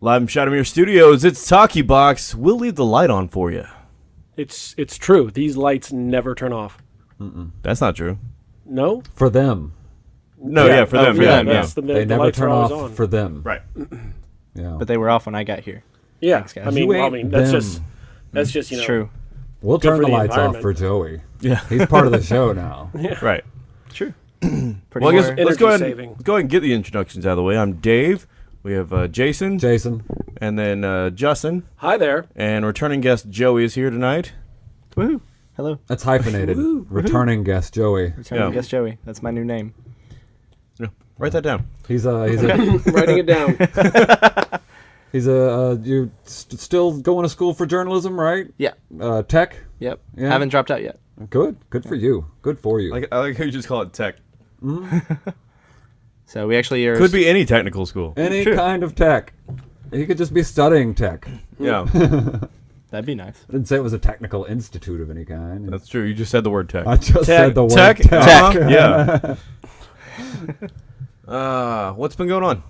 Live from Shadowmere Studios, it's Talkie Box. We'll leave the light on for you. It's it's true. These lights never turn off. Mm-mm. That's not true. No. For them, No, yeah, for oh, them, for yeah, them, yeah. that's the- they the never turn off on. for them. Right. Yeah. But they were off when I got here. Yeah, Thanks. I mean, well, I mean that's them. just that's just you know It's true. we'll turn the the lights off for Joey. Yeah. He's part of the show now. Right. True. Pretty Well, I guess let's go ahead, Energy saving. and, go ahead and get the introductions out of the way. I'm Dave. We have uh, Jason, Jason, and then uh, Justin, Hi there. and returning guest Joey is here tonight. Woohoo. Hello. that's hyphenated. Returning guest Joey. Returning Yeah. guest Joey. That's my new name. Yeah. Write that down. He's a he's a Writing it down. he's a uh, you st- still going to school for journalism, right? Yeah. Uh, tech. Yep. Yeah. Haven't dropped out yet. Good. Good for you. Good for you. I like how you just call it tech. So we actually are. Could be any technical school. Any True. kind of tech. He could just be studying tech. Yeah, That'd be nice. I didn't say it was a technical institute of any kind. that's true. You just said the word tech. I just Tech. said the word Tech. tech. uh-huh, Yeah. uh, what's been going on?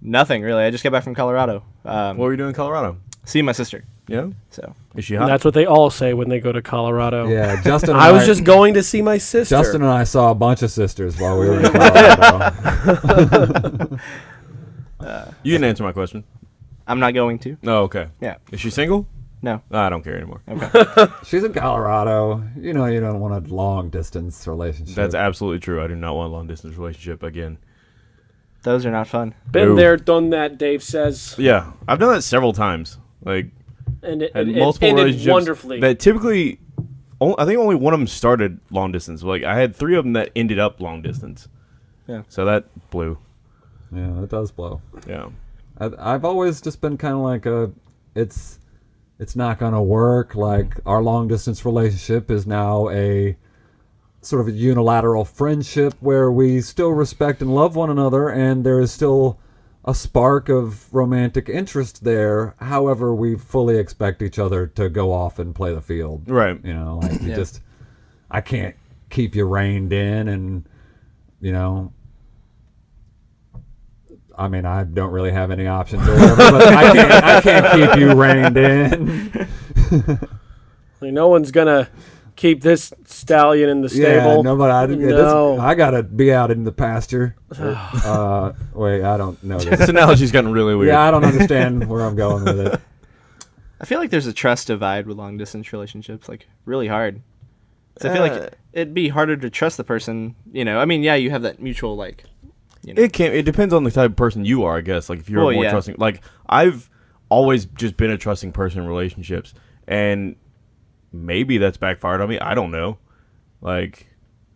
Nothing really. I just got back from Colorado. Um, What were you doing in Colorado? seeing my sister. Yeah. So Is she And hot? that's what they all say when they go to Colorado. Yeah, Justin. and I was just going to see my sister. Justin and I saw a bunch of sisters while we were in Colorado. you didn't answer my question. I'm not going to. No. Okay. Yeah. Is she single? No. No, I don't care anymore. She's in Colorado. You know, you don't want a long distance relationship. That's absolutely true. I do not want a long distance relationship again. Those are not fun. Been Ooh. there, done that. Dave says, Yeah, I've done that several times. Like and it, had it, multiple it ended relationships wonderfully. that typically. I think only one of them started long distance. Like I had three of them that ended up long distance. Yeah. So that blew. yeah, it does blow. Yeah. I, I've always just been kind of like a, it's, it's not gonna work. Like our long distance relationship is now a sort of a unilateral friendship where we still respect and love one another, and there is still a spark of romantic interest there. However, we fully expect each other to go off and play the field. Right. You know, like you Yeah. just, I can't keep you reined in, and you know, I mean, I don't really have any options or whatever, but I can't, I can't keep you reined in. Like, no one's gonna keep this stallion in the Yeah, stable. no, but I, this- No. I gotta be out in the pasture. uh, wait, I don't know This this. analogy's gotten really weird. yeah, I don't understand where I'm going with it. I feel like there's a trust divide with long distance relationships, like really hard. So I feel Uh, like it'd be harder to trust the person. You know, I mean, yeah, you have that mutual like. It can. It depends on the type of person you are, I guess. Like if you're Well, more yeah. trusting. Like I've always just been a trusting person in relationships, and maybe that's backfired on me. I don't know. Like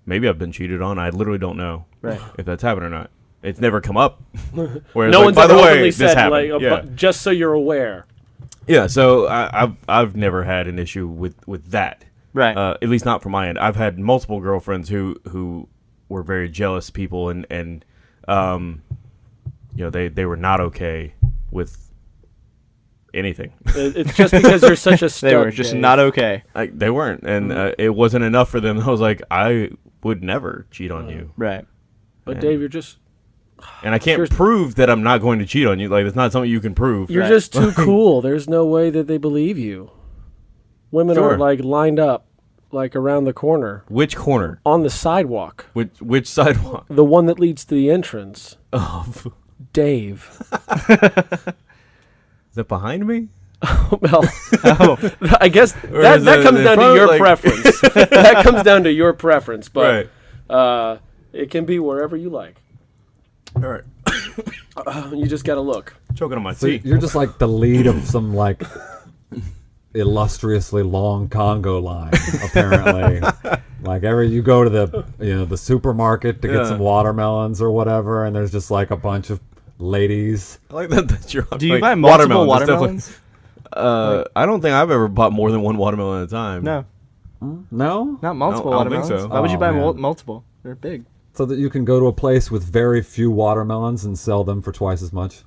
maybe I've been cheated on. I literally don't know Right. if that's happened or not. It's never come up. Whereas, no like, one's by ever the way, openly this said happened. like, yeah. but just so you're aware. yeah. So I, I've I've never had an issue with with that. Right. Uh, at least not from my end. I've had multiple girlfriends who who were very jealous people, and and um, you know they they were not okay with anything. It's just because you're such a stud. they were just Dave. not okay. like they weren't, and Mm-hmm. uh, it wasn't enough for them. I was like, I would never cheat on you, Right. But Dave, you're just and I can't Sure. prove that I'm not going to cheat on you. Like it's not something you can prove. you're Right. just too cool. There's no way that they believe you. Women Sure. are like lined up, like around the corner Which corner? on the sidewalk, Which which sidewalk? the one that leads to the entrance. Of Dave. Is that behind me? well, Oh, I guess Or that, is that comes down to your like- preference. that comes down to your preference, but uh, it can be wherever you like. All right. You just got to look. Choking on my So tea. you're just like the lead of some like illustriously long conga line, apparently. like every you go to the you know the supermarket to Yeah. get some watermelons or whatever, and there's just like a bunch of ladies. I like that. That's your. do you like, buy multiple watermelon, that's definitely- watermelons? Uh, I don't think I've ever bought more than one watermelon at a time. No, No, not multiple I don't think watermelons. so. Why would you Oh, buy man. mul- multiple? They're big. so that you can go to a place with very few watermelons and sell them for twice as much.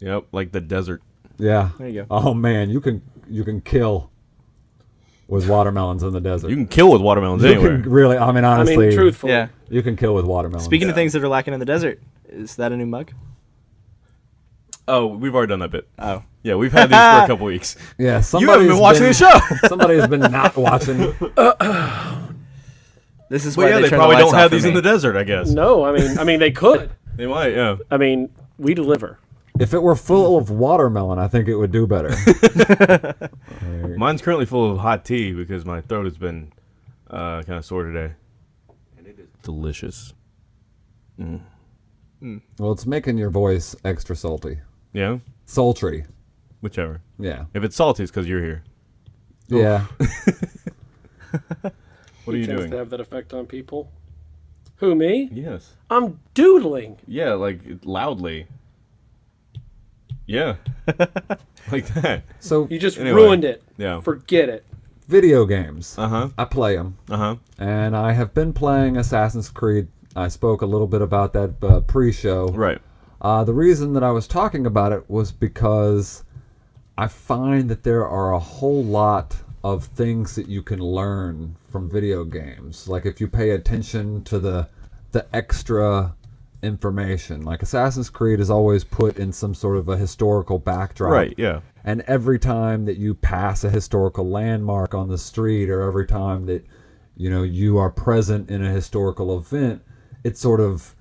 Yep, like the desert. Yeah. There you go. Oh man, you can you can kill with watermelons in the desert. You can kill with watermelons You anywhere. can really, I mean, I honestly, mean, truthfully. Yeah. you can kill with watermelons. Speaking of things that are lacking in the desert, is that a new mug? Oh, we've already done that bit. Oh. Yeah, we've had these for a couple weeks. Yeah, You somebody haven't been watching the show. somebody has been not watching. This is Well, why yeah, they, they probably the don't have off for these in the desert. I guess No, I mean, I mean, they could. they might. Yeah. I mean, we deliver. If it were full of watermelon, I think it would do better. Mine's currently full of hot tea because my throat has been uh, kind of sore today, and it is delicious. Well, it's making your voice extra salty, Yeah, sultry. whichever. Yeah, If it's salty, it's because you're here. yeah. What are you tends doing? to have that effect on people. Who me? Yes. I'm doodling. Yeah, like loudly. Yeah. like that. So You just Anyway. ruined it. Yeah. Forget it. video games. Uh huh. I play them, Uh huh. and I have been playing Assassin's Creed. I spoke a little bit about that uh, pre-show. Right. Uh, the reason that I was talking about it was because I find that there are a whole lot of things that you can learn from video games. Like if you pay attention to the the extra information. Like Assassin's Creed is always put in some sort of a historical backdrop. Right. Yeah. And every time that you pass a historical landmark on the street or every time that you know you are present in a historical event, it sort of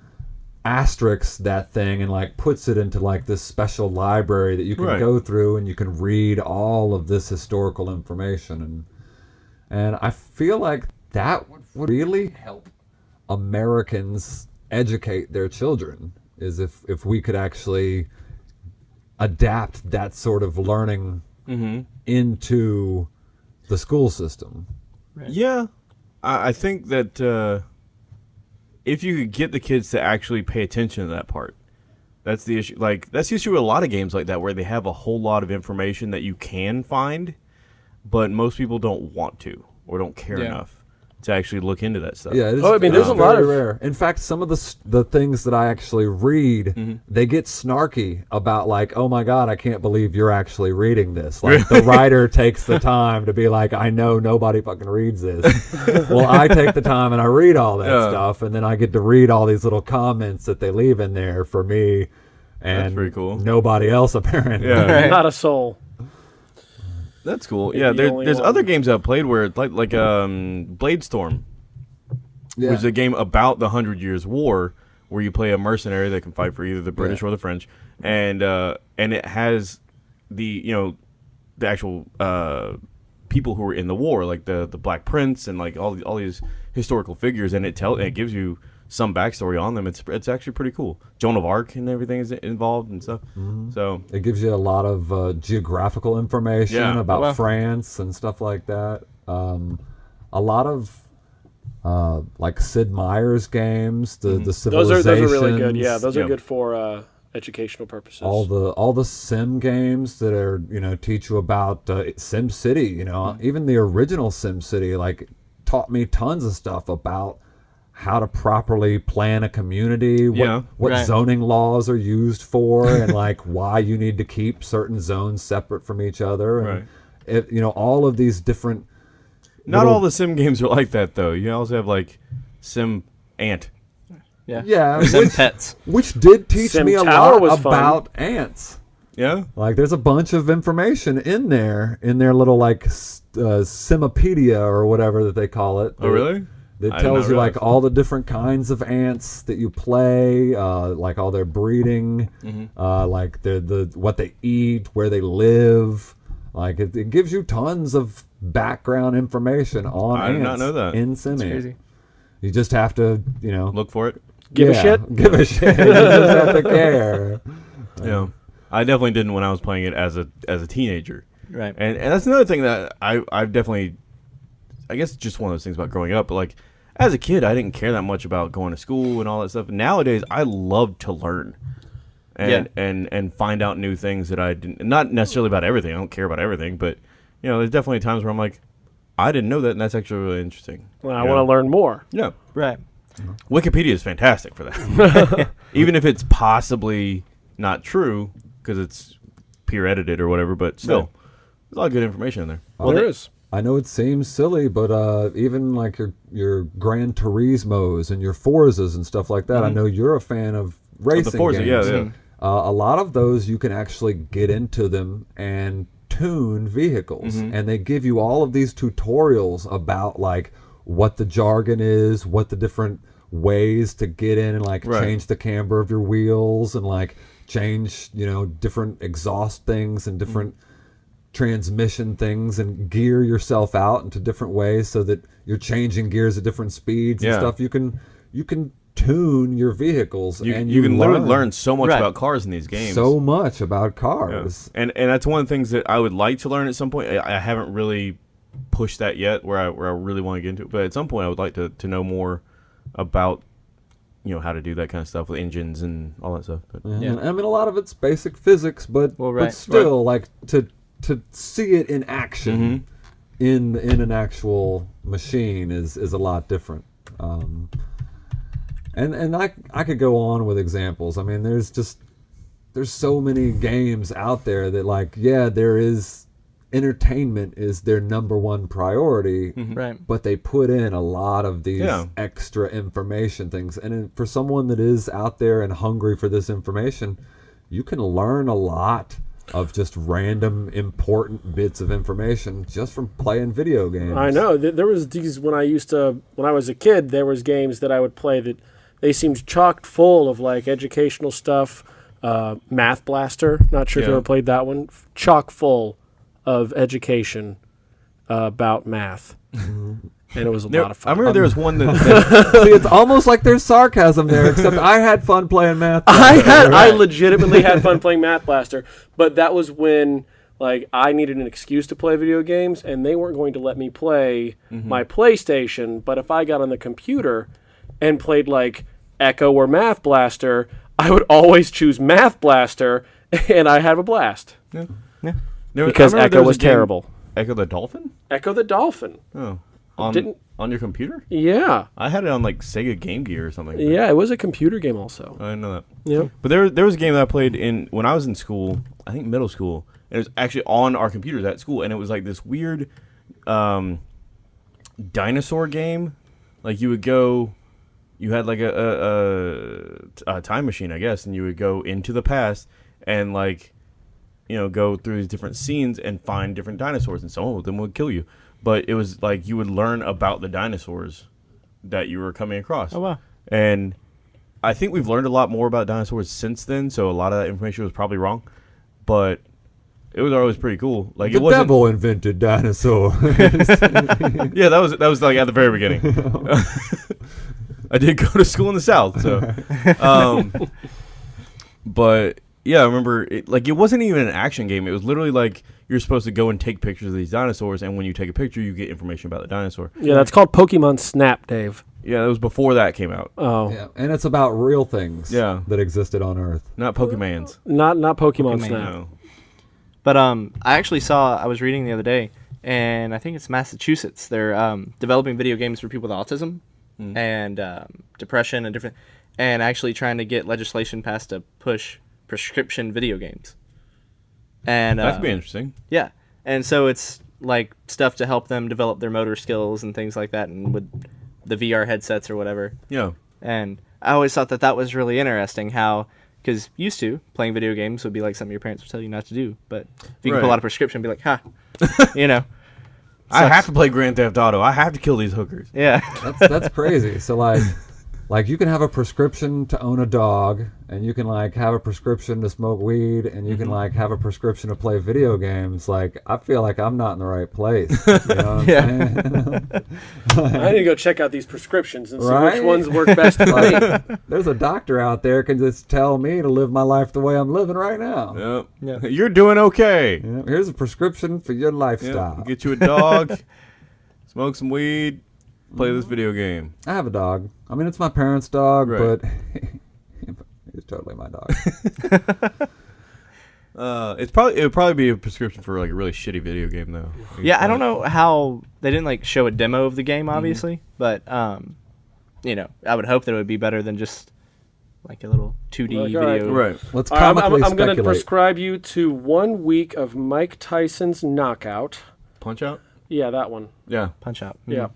asterisks that thing and like puts it into like this special library that you can Right. go through and you can read all of this historical information and and I feel like that would, would really help Americans educate their children is if if we could actually adapt that sort of learning into the school system. Yeah, I, I think that uh, if you could get the kids to actually pay attention to that part, that's the issue. Like that's the issue with a lot of games like that, where they have a whole lot of information that you can find, but most people don't want to or don't care Yeah. enough to actually look into that stuff. Yeah, it is, Oh, I mean, there's it's a lot of- rare. In fact, some of the the things that I actually read, Mm-hmm. they get snarky about like, "Oh my god, I can't believe you're actually reading this." Like the writer takes the time to be like, "I know nobody fucking reads this." well, I take the time and I read all that Yeah. stuff, and then I get to read all these little comments that they leave in there for me. And pretty cool. Nobody else apparently. Yeah. Not a soul. That's cool. Yeah, the there, there's one. other games I've played where it's like like um Blade Storm, Yeah. which is a game about the Hundred Years' War, where you play a mercenary that can fight for either the British Yeah. or the French, and uh, and it has the you know the actual uh, people who were in the war, like the the Black Prince and like all all these historical figures, and it tell it gives you some backstory on them. It's it's actually pretty cool. Joan of Arc and everything is involved and stuff. So It gives you a lot of uh, geographical information Yeah. about Wow. France and stuff like that. Um, a lot of uh, like Sid Meier's games, the the Those are civilizations. those are really good. Yeah, those Yeah. are good for uh, educational purposes. all the all the sim games that are you know teach you about uh, Sim City. You know, even the original Sim City like taught me tons of stuff about how to properly plan a community, what, Yeah. what Right. zoning laws are used for, and like why you need to keep certain zones separate from each other. And Right. it, you know, all of these different. not little- all the sim games are like that though. You also have like Sim Ant. Yeah. Yeah, Sim which, pets. which did teach Sim me a lot was fun. about ants. Yeah. Like, there's a bunch of information in there, in their little like s- uh, Simopedia or whatever that they call it. Oh really? That I did tells you like all the different kinds of ants that you play, uh, like all their breeding, Mm-hmm. uh, like the the what they eat, where they live. Like it, it gives you tons of background information on I ants did not know that. in SimAnt. Crazy. You just have to, you know, Look for it. Give a shit? Give a shit. you just have to care. Yeah. I definitely didn't when I was playing it as a as a teenager. Right. And and that's another thing that I I've definitely I guess just one of those things about growing up, but like as a kid I didn't care that much about going to school and all that stuff. Nowadays I love to learn. And Yeah. and and find out new things that I didn't not necessarily about everything. I don't care about everything, but you know, there's definitely times where I'm like I didn't know that and that's actually really interesting. Well, I want to learn more. Yeah. Right. Wikipedia is fantastic for that. Even if it's possibly not true because it's peer edited or whatever, but still, Right. there's a lot of good information in there. Well, there is. I know it seems silly, but uh, even like your your Gran Turismos and your Forzas and stuff like that, I know you're a fan of racing Mm-hmm. Forza, games. yeah, yeah. uh, a lot of those you can actually get into them and tune vehicles, Mm-hmm. and they give you all of these tutorials about like what the jargon is, what the different ways to get in and like Right. change the camber of your wheels and like change you know different exhaust things and different transmission things and gear yourself out into different ways so that you're changing gears at different speeds and stuff you can you can tune your vehicles You, and you can literally learn so much Right. about cars in these games. so much about Yeah. cars And and that's one of the things that I would like to learn at some point. I, I haven't really pushed that yet, where I where I really want to get into it. But at some point, I would like to, to know more about you know how to do that kind of stuff with engines and all that stuff. But, And, I mean, a lot of it's basic physics, but Well, but right. still, like to to see it in action Mm-hmm. in in an actual machine is is a lot different. Um, and and I I could go on with examples. I mean, there's just there's so many games out there that like yeah, there is entertainment is their number one priority Right. but they put in a lot of these Yeah. extra information things and in- for someone that is out there and hungry for this information you can learn a lot of just random important bits of information just from playing video games I know. There was these when I used to when I was a kid. There was games that I would play that they seemed chocked full of like educational stuff. Uh, Math Blaster. Not sure if you Yeah. ever played that one. Chock full of education uh, about math, and it was a There- lot of fun. I fun. remember there was one that, that see it's almost like there's sarcasm there except i had fun playing math I had I legitimately had fun playing Math Blaster, but that was when like I needed an excuse to play video games, and they weren't going to let me play mm-hmm. my PlayStation. But if I got on the computer and played like Ecco or Math Blaster, I would always choose Math Blaster, and I have a blast there was- because remember there Ecco was a terrible. Ecco the Dolphin. Ecco the Dolphin, Oh, on Didn't- on your computer? yeah, I had it on like Sega Game Gear or something. yeah, it was a computer game also. I didn't know that. Yeah, But there, there was a game that I played in when I was in school. I think middle school, and it was actually on our computers at school, and it was like this weird um, dinosaur game. Like you would go, you had like a, a, a, a time machine, I guess, and you would go into the past and like, you know, go through these different scenes and find different dinosaurs, and some of them would kill you. But it was like you would learn about the dinosaurs that you were coming across. Oh wow. And I think we've learned a lot more about dinosaurs since then, so a lot of that information was probably wrong. But it was always pretty cool. Like the it wasn't. devil invented dinosaurs Yeah, that was that was like at the very beginning. I did go to school in the south, so. Um, but yeah, I remember it, like it wasn't even an action game. It was literally like you're supposed to go and take pictures of these dinosaurs, and when you take a picture, you get information about the dinosaur. yeah, that's called Pokemon Snap, Dave. Yeah, it was before that came out. Oh, yeah and it's about real things Yeah. that existed on earth Not Pokemans. not not Pokemon, Pokemon, Snap. No. But um, I actually saw. I was reading the other day, and I think it's Massachusetts. They're um, developing video games for people with autism and um, depression and different, and actually trying to get legislation passed to push prescription video games. And That uh, could be interesting. yeah, and so it's like stuff to help them develop their motor skills and things like that, and with the VR headsets or whatever. Yeah. And I always thought that that was really interesting how, because used to playing video games would be like something your parents would tell you not to do. But if you can pull Right. out a prescription and be like, ha, you know, I have to play Grand Theft Auto. I have to kill these hookers. yeah. That's that's crazy. So like, like you can have a prescription to own a dog, and you can like have a prescription to smoke weed, and you can Mm-hmm. like have a prescription to play video games. Like I feel like I'm not in the right place. You know what I'm Yeah. saying? I need to go check out these prescriptions and see Right? which ones work best for me. there's a doctor out there can just tell me to live my life the way I'm living right now. Yep. You're doing okay. You know, here's a prescription for your Yep. lifestyle. Get you a dog, smoke some weed, play this video game. I have a dog. I mean, it's my parents' dog, Right. but it's totally my dog. Uh, it's probably it would probably be a prescription for like a really shitty video game though. Yeah, I don't know how they didn't like show a demo of the game, Mm-hmm. obviously, but um, you know, I would hope that it would be better than just like a little 2D Like, all right. video. Right. Let's All right, I'm, I'm, I'm going to prescribe you to one week of Mike Tyson's knockout. Punch out. Yeah, that one. Yeah. Punch out. Yeah.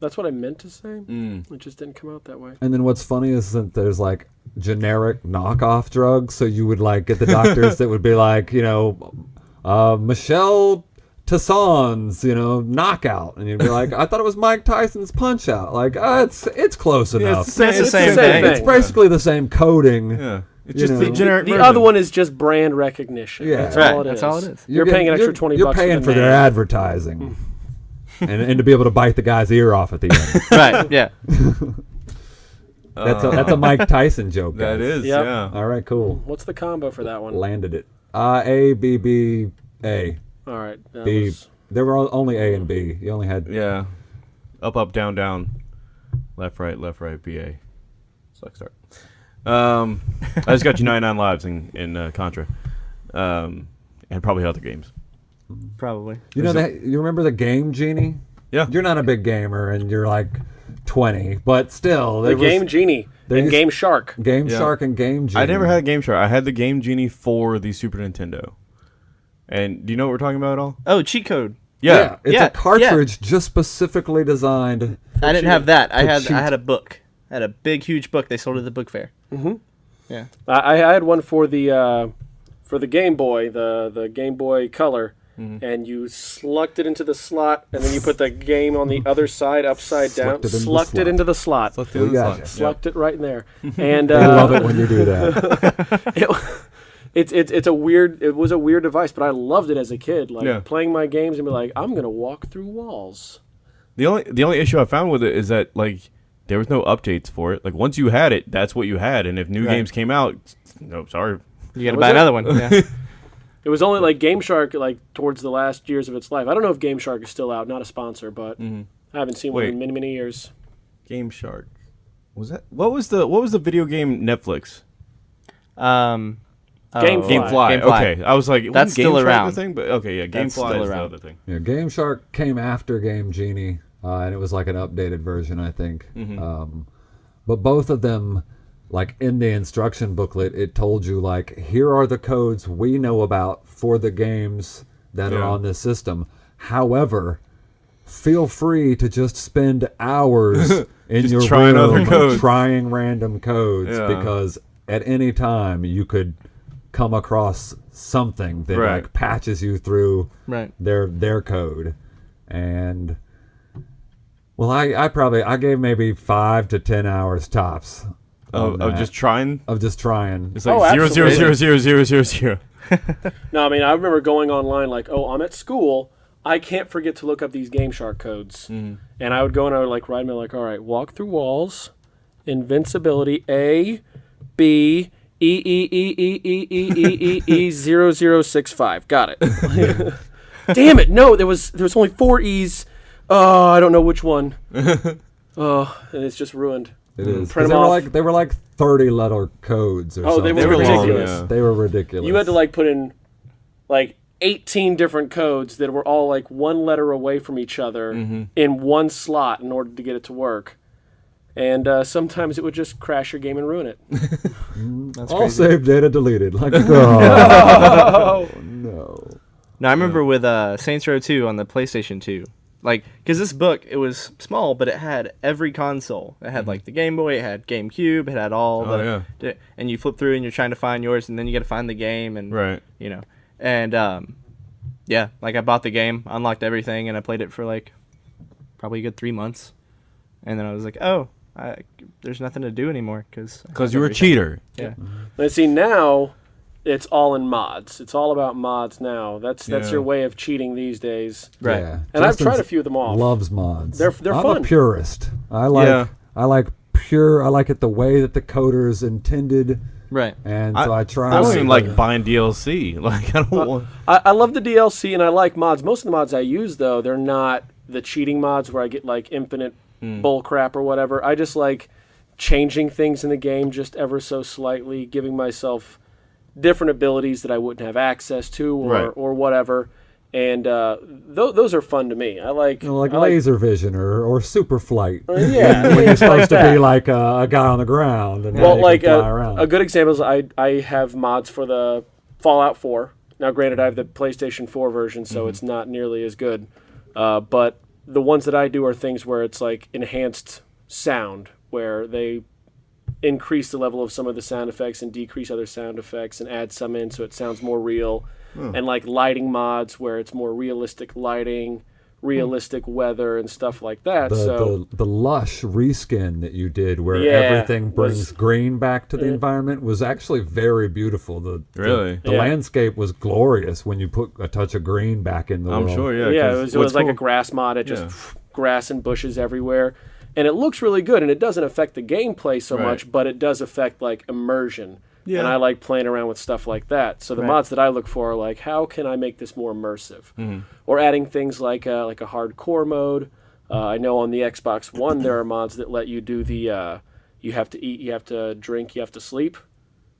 That's what I meant to say. Mm. It just didn't come out that way. And then what's funny is that there's like generic knockoff drugs. So you would like get the doctors that would be like, you know, uh, Michelle Tasson's, you know, knockout, and you'd be like, I thought it was Mike Tyson's punch out. Like, uh, it's it's close Yeah, enough. it's the same, It's the same thing. It's basically the same coding. Yeah, it's just know. the generic. The version. other one is just brand recognition. Yeah. that's Right, all it is. that's all it is. You're, paying an extra you're- twenty You're bucks. paying for, for their name. advertising, and and to be able to bite the guy's ear off at the end. right. Yeah. That's a, that's a Mike Tyson joke. Uh, That guys. is, Yep. yeah. All right, cool. What's the combo for that one? Landed it. Uh, A B B A All right. B. was- There were only A and B. You only had Yeah. Up, up, down, down. Left, right, left, right, BA. Select start. Um, I just got you 99 lives in, in uh, Contra. Um, and probably other games. Probably. You know that you remember the game genie? Yeah. You're not a big gamer and you're like 20, but still the there was Game Genie there and used- Game Shark. Game Yeah. Shark and Game Genie. I never had a Game Shark. I had the Game Genie for the Super Nintendo. And do you know what we're talking about at all? Oh, cheat code. Yeah, it's Yeah, a cartridge just specifically designed. I didn't have that. I had cheat. I had a book. I had a big, huge book. They sold at the book fair. Yeah. I, I had one for the uh, for the Game Boy, the the Game Boy Color, Mm-hmm. and you slucked it into the slot, and then you put the game on the other side, upside down, Slucked it into the slucked it slot. into the slot, We got you. slucked it right in there, and I love uh, it when you do that. it, it's it's it's a weird. It was a weird device, but I loved it as a kid. Like Yeah. playing my games and be like, I'm gonna walk through walls. The only the only issue I found with it is that like there was no updates for it. Like once you had it, that's what you had, and if new Right. games came out, no, sorry. You got to was buy it? another one. Yeah. It was only like Game Shark, like towards the last years of its life. I don't know if Game Shark is still out. Not a sponsor, but I haven't seen one in many many years. Game Shark. Was that what was the what was the video game Netflix? um, Gamefly. oh, Gamefly. Gamefly. Okay, I was like, That's wasn't still Game Shark around. The thing, but okay, yeah, That's GameFly still is the around. other thing. Yeah, Game Shark came after Game Genie, uh, and it was like an updated version, I think. Mm-hmm. Um, but both of them, like in the instruction booklet, it told you like, here are the codes we know about for the games that are on this system. However, feel free to just spend hours in your trying room other codes. trying random codes Yeah. because at any time you could come across something that Right. like patches you through Right. their their code and well i i probably i gave maybe five to ten hours tops Of, of just trying. of just trying It's like Oh, zero zero zero zero zero zero zero. No, I mean I remember going online like, oh, I'm at school. I can't forget to look up these Game Shark codes, and I would go and I would like write me like, all right, walk through walls, invincibility A, B. E E E E E E E E E zero zero six five. Got it. Damn it! No, there was there was only four E's. Oh, I don't know which one. Oh, and it's just ruined. It is 'Cause Print they 'em were off. like they were like 30 letter codes or Oh, they something. were They were long, ridiculous. yeah. they were ridiculous You had to like put in like 18 different codes that were all like one letter away from each other Mm-hmm. in one slot in order to get it to work. And uh, sometimes it would just crash your game and ruin it. That's all crazy. save data deleted like oh no No, I remember with uh, Saints Row 2 on the PlayStation 2. Like, because this book, it was small, but it had every console. It had, like, the Game Boy, it had GameCube, it had all Mm-hmm. Oh, the. yeah. And you flip through and you're trying to find yours, and then you got to find the game, and, Right. you know. And, um, yeah, like, I bought the game, unlocked everything, and I played it for, like, probably a good three months. And then I was like, oh, I, there's nothing to do anymore, because. Because you were a cheater. Yeah. And see now it's all in mods. It's all about mods now. That's that's Yeah. your way of cheating these days. Right. Yeah. And I've tried a few of them off. loves mods They're- they're I'm fun. a purist i like Yeah. i like pure i like it the way that the coders intended Right. and so i, try I don't to- even like buying DLC. Like I don't uh, want. I, I love the DLC and I like mods. Most of the mods I use though, they're not the cheating mods where I get like infinite mm. bull crap or whatever. I just like changing things in the game just ever so slightly, giving myself different abilities that I wouldn't have access to or, Right. or whatever. And uh, th- those are fun to me. I like, You know, like I like laser vision or, or super flight. yeah, when you're things like supposed to be like a, a guy on the ground and Well, like can fly uh, around. a good example is I I have mods for the Fallout 4. Now, granted, I have the PlayStation 4 version, so Mm-hmm. it's not nearly as good. Uh, but the ones that I do are things where it's like enhanced sound, where they increase the level of some of the sound effects and decrease other sound effects and add some in so it sounds more real. Hmm. And like lighting mods where it's more realistic lighting, realistic weather and stuff like that. The, so the the lush reskin that you did, where Yeah, everything brings was- green back to the mm. environment, was actually very beautiful. The the- Really? the, Yeah. landscape was glorious when you put a touch of green back in the I'm world. sure, yeah. yeah, 'cause it was, it what's was like a grass mod. It just Yeah. grass and bushes everywhere, and it looks really good. And it doesn't affect the gameplay so Right. much, but it does affect like immersion. Yeah. And I like playing around with stuff like that. So the Right. mods that I look for are like, how can I make this more immersive? Mm-hmm. Or adding things like uh, like a hardcore mode. Uh, I know on the Xbox One there are mods that let you do the uh, you have to eat, you have to drink, you have to sleep,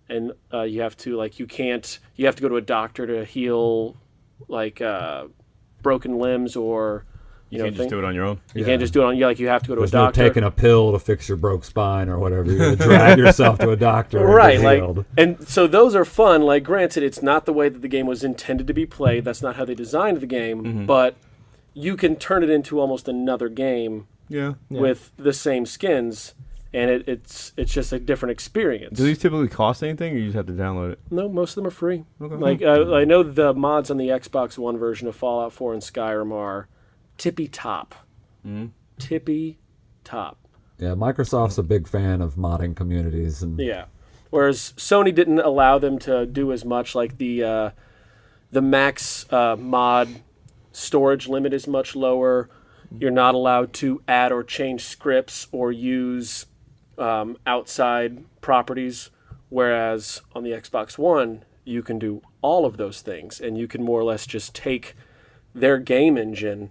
and uh, you have to like you can't you have to go to a doctor to heal like uh, broken limbs or you, You know can't just thing- do it on your own. you can't just do it on you like you have to go to There's a no doctor. taking a pill to fix your broke spine or whatever. You gotta drag yourself to a doctor. and right like and so those are fun like granted it's not the way that the game was intended to be played that's not how they designed the game Mm-hmm. but you can turn it into almost another game Yeah. with the same skins and it, it's it's just a different experience Do these typically cost anything, or you just have to download it? no most of them are free Okay. like uh, i know the mods on the xbox one version of fallout 4 and skyrim are tippy top Mm-hmm. tippy top Yeah, Microsoft's a big fan of modding communities, and Yeah. Whereas Sony didn't allow them to do as much, like the uh, the max uh, mod storage limit is much lower. You're not allowed to add or change scripts or use um, outside properties. Whereas on the Xbox One, you can do all of those things, and you can more or less just take their game engine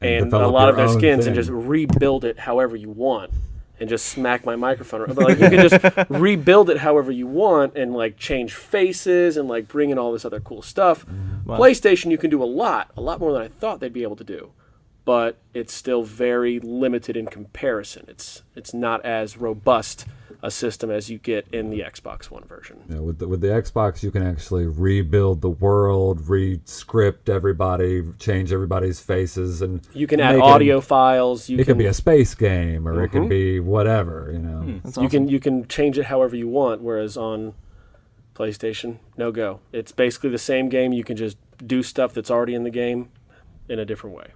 And and, a lot of their skins and just rebuild it however you want and just smack my microphone around. But like you can just rebuild it however you want and like change faces and like bring in all this other cool stuff. PlayStation you can do a lot, a lot more than I thought they'd be able to do. But it's still very limited in comparison. It's it's not as robust a system as you get in the Xbox One version. you know, with the, with the Xbox, you can actually rebuild the world, re-script everybody, change everybody's faces, and You can add make it- audio files. You It can could be a space game, or it Mm-hmm. could be whatever. You know, That's you can you can change it however you want. Whereas on PlayStation, no go. It's basically the same game. You can just do stuff that's already in the game in a different way.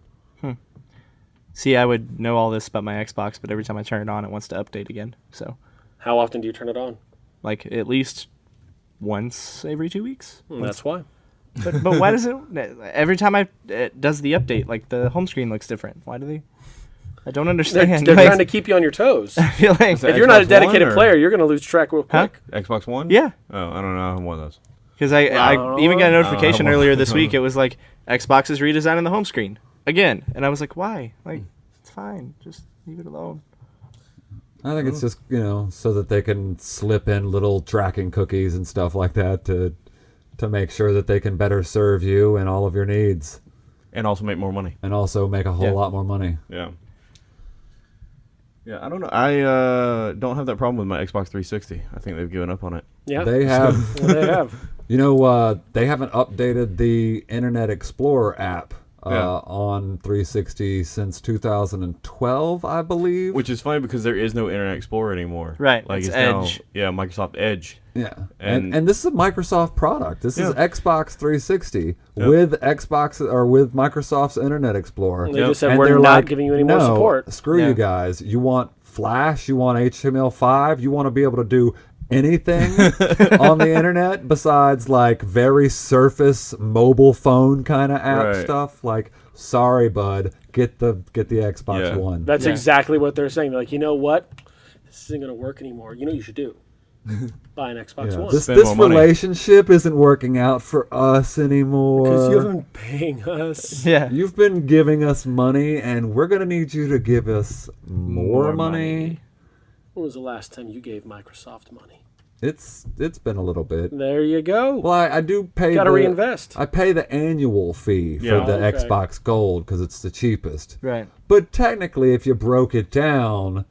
See, I would know all this about my Xbox, but every time I turn it on, it wants to update again. So, How often do you turn it on? like at least once every two weeks. Hmm, and that's why. But but why does it every time I it does the update like the home screen looks different? Why do they? I don't They're, understand. they're Like, trying to keep you on your toes. I feel like So- if you're not a dedicated player, you're going to lose track real Huh? quick. Xbox One? yeah, Oh, I don't know. I'm one of those. because I I Wow. even got a notification earlier this week. It was like Xbox is redesigning the home screen again, and I was like, why? Like hmm. it's fine, just leave it alone. I think it's just you know so that they can slip in little tracking cookies and stuff like that to to make sure that they can better serve you and all of your needs, And also make more money. and also make a whole Yeah. lot more money. Yeah. Yeah, I don't know. I uh, don't have that problem with my Xbox 360. I think they've given up on it. Yeah. They have. Well, they have. You know, uh, they haven't updated the Internet Explorer app uh, Yeah. on 360 since 2012, I believe. Which is funny because there is no Internet Explorer anymore. Right, Like it's it's, now, Edge. yeah, Microsoft Edge. yeah, and, and- and this is a Microsoft product. This is Xbox 360 Yep. with Xbox or with Microsoft's Internet Explorer. They Yep. just said And we're they're not like, giving you any no, more support. Screw Yeah. you guys. You want Flash? You want HTML5? You want to be able to do anything on the internet besides like very surface mobile phone kind of app Right. stuff? Like, sorry, bud, get the get the Xbox Yeah. One. That's Yeah. exactly what they're saying. They're like, you know what? This isn't going to work anymore. You know you should do? Buy an Xbox Yeah. One. This Spend this more money. relationship isn't working out for us anymore. Because you haven't been paying us. Yeah, You've been giving us money, and we're gonna need you to give us more, More money. money. When was the last time you gave Microsoft money? It's it's been a little bit. There you go. Well, I, I do pay. Got to the, reinvest. I pay the annual fee for Yeah. the oh, Okay. Xbox Gold because it's the cheapest. right. But technically, if you broke it down,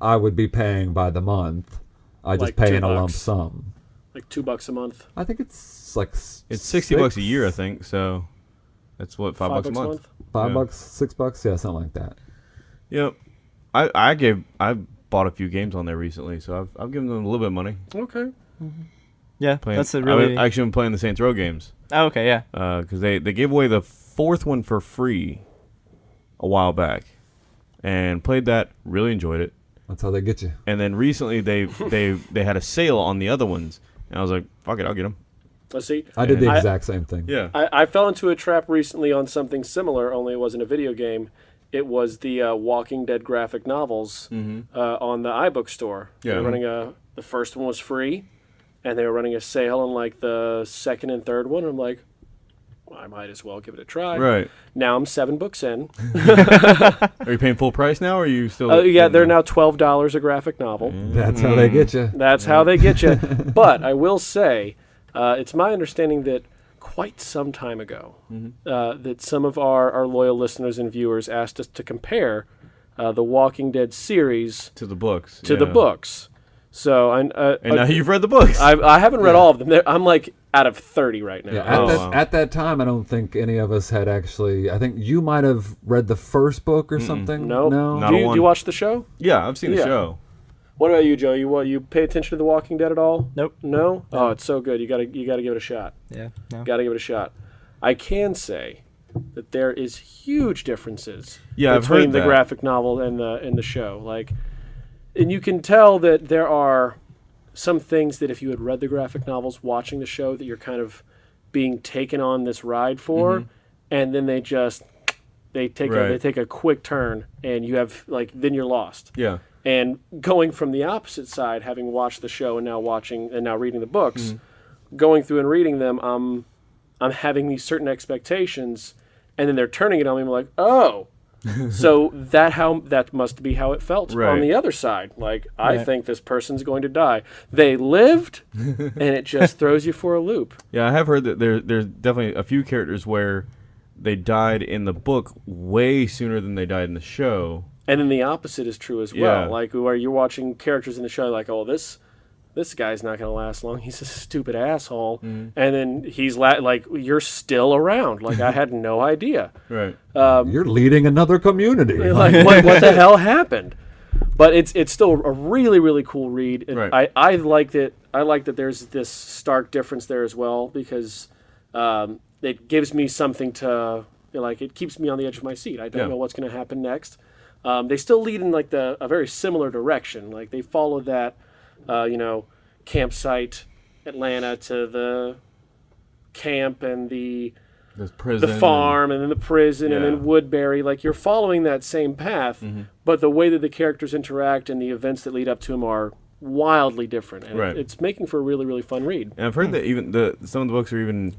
I would be paying by the month. I just Like pay two in a lump sum. like two bucks a month. I think it's like It's 60 bucks a year, I think. So That's what five, bucks, a month. Five Yeah. bucks, six bucks, yeah, something like that. Yep. I I gave I bought a few games on there recently, so I've I've given them a little bit of money. Okay. Mm-hmm. Yeah, Playing, that's a I've really. actually been playing the Saints Row games oh, okay, yeah. Uh, because they they gave away the fourth one for free a while back, and played that. Really enjoyed it. That's how they get you. And then recently they they they had a sale on the other ones, and I was like, fuck it, I'll get them. Let's see. I did the I- exact same thing. Yeah. I, I fell into a trap recently on something similar, only it wasn't a video game. It was the uh, Walking Dead graphic novels uh, on the iBook store. They were running a. The first one was free, and they were running a sale on like the second and third one. I'm like, well, I might as well give it a try. Right. Now I'm seven books in. Are you paying full price now, or are you still? Uh, yeah, they're now twelve dollars a graphic novel. That's how they get you. That's how they get you. but I will say, uh, it's my understanding that quite some time ago, uh, that some of our, our loyal listeners and viewers asked us to compare uh, the Walking Dead series to the books. to the books. So I, uh, And now you've read the books. I, I haven't read all of them. They're- I'm like out of thirty right now. Yeah, at, Oh, that, wow. at that time, I don't think any of us had actually. I think you might have read the first book or something. no, no. Do, you, do you watch the show? yeah, I've seen the show. What about you, Joe? You what, you pay attention to the Walking Dead at all? Nope. No. Oh, it's so good. You gotta you gotta give it a shot. Yeah. No. Got to give it a shot. I can say that there is huge differences Yeah, between the that. graphic novel and the and the show. Like, and you can tell that there are some things that if you had read the graphic novels, watching the show, that you're kind of being taken on this ride for, and then they just they take a, Mm-hmm. They take a quick turn, and you have like then you're lost. Yeah. And going from the opposite side, having watched the show and now watching and now reading the books, Mm-hmm. going through and reading them, I'm I'm having these certain expectations, and then they're turning it on me. I'm like, oh, so that how that must be how it felt on the other side. Like I Right. think this person's going to die. They lived, and it just throws you for a loop. Yeah, I have heard that there there's definitely a few characters where they died in the book way sooner than they died in the show. And then the opposite is true as well. Yeah. Like where you're watching characters in the show, like, oh, this this guy's not going to last long. He's a stupid asshole. Mm-hmm. And then he's la- like, you're still around. Like I had no idea. Right. You're leading another community. like what, what the hell happened? But it's it's still a really really cool read. It- Right. I I like that I like that there's this stark difference there as well because um, it gives me something to like it keeps me on the edge of my seat. I don't Yeah. know what's going to happen next. Um, they still lead in like the a very similar direction. Like they follow that uh, you know campsite Atlanta to the camp and the the farm and then the prison and then Woodbury. Like you're following that same path, Mm-hmm. but the way that the characters interact and the events that lead up to them are wildly different. And Right. it- it's making for a really really fun read. And I've heard that even the some of the books are even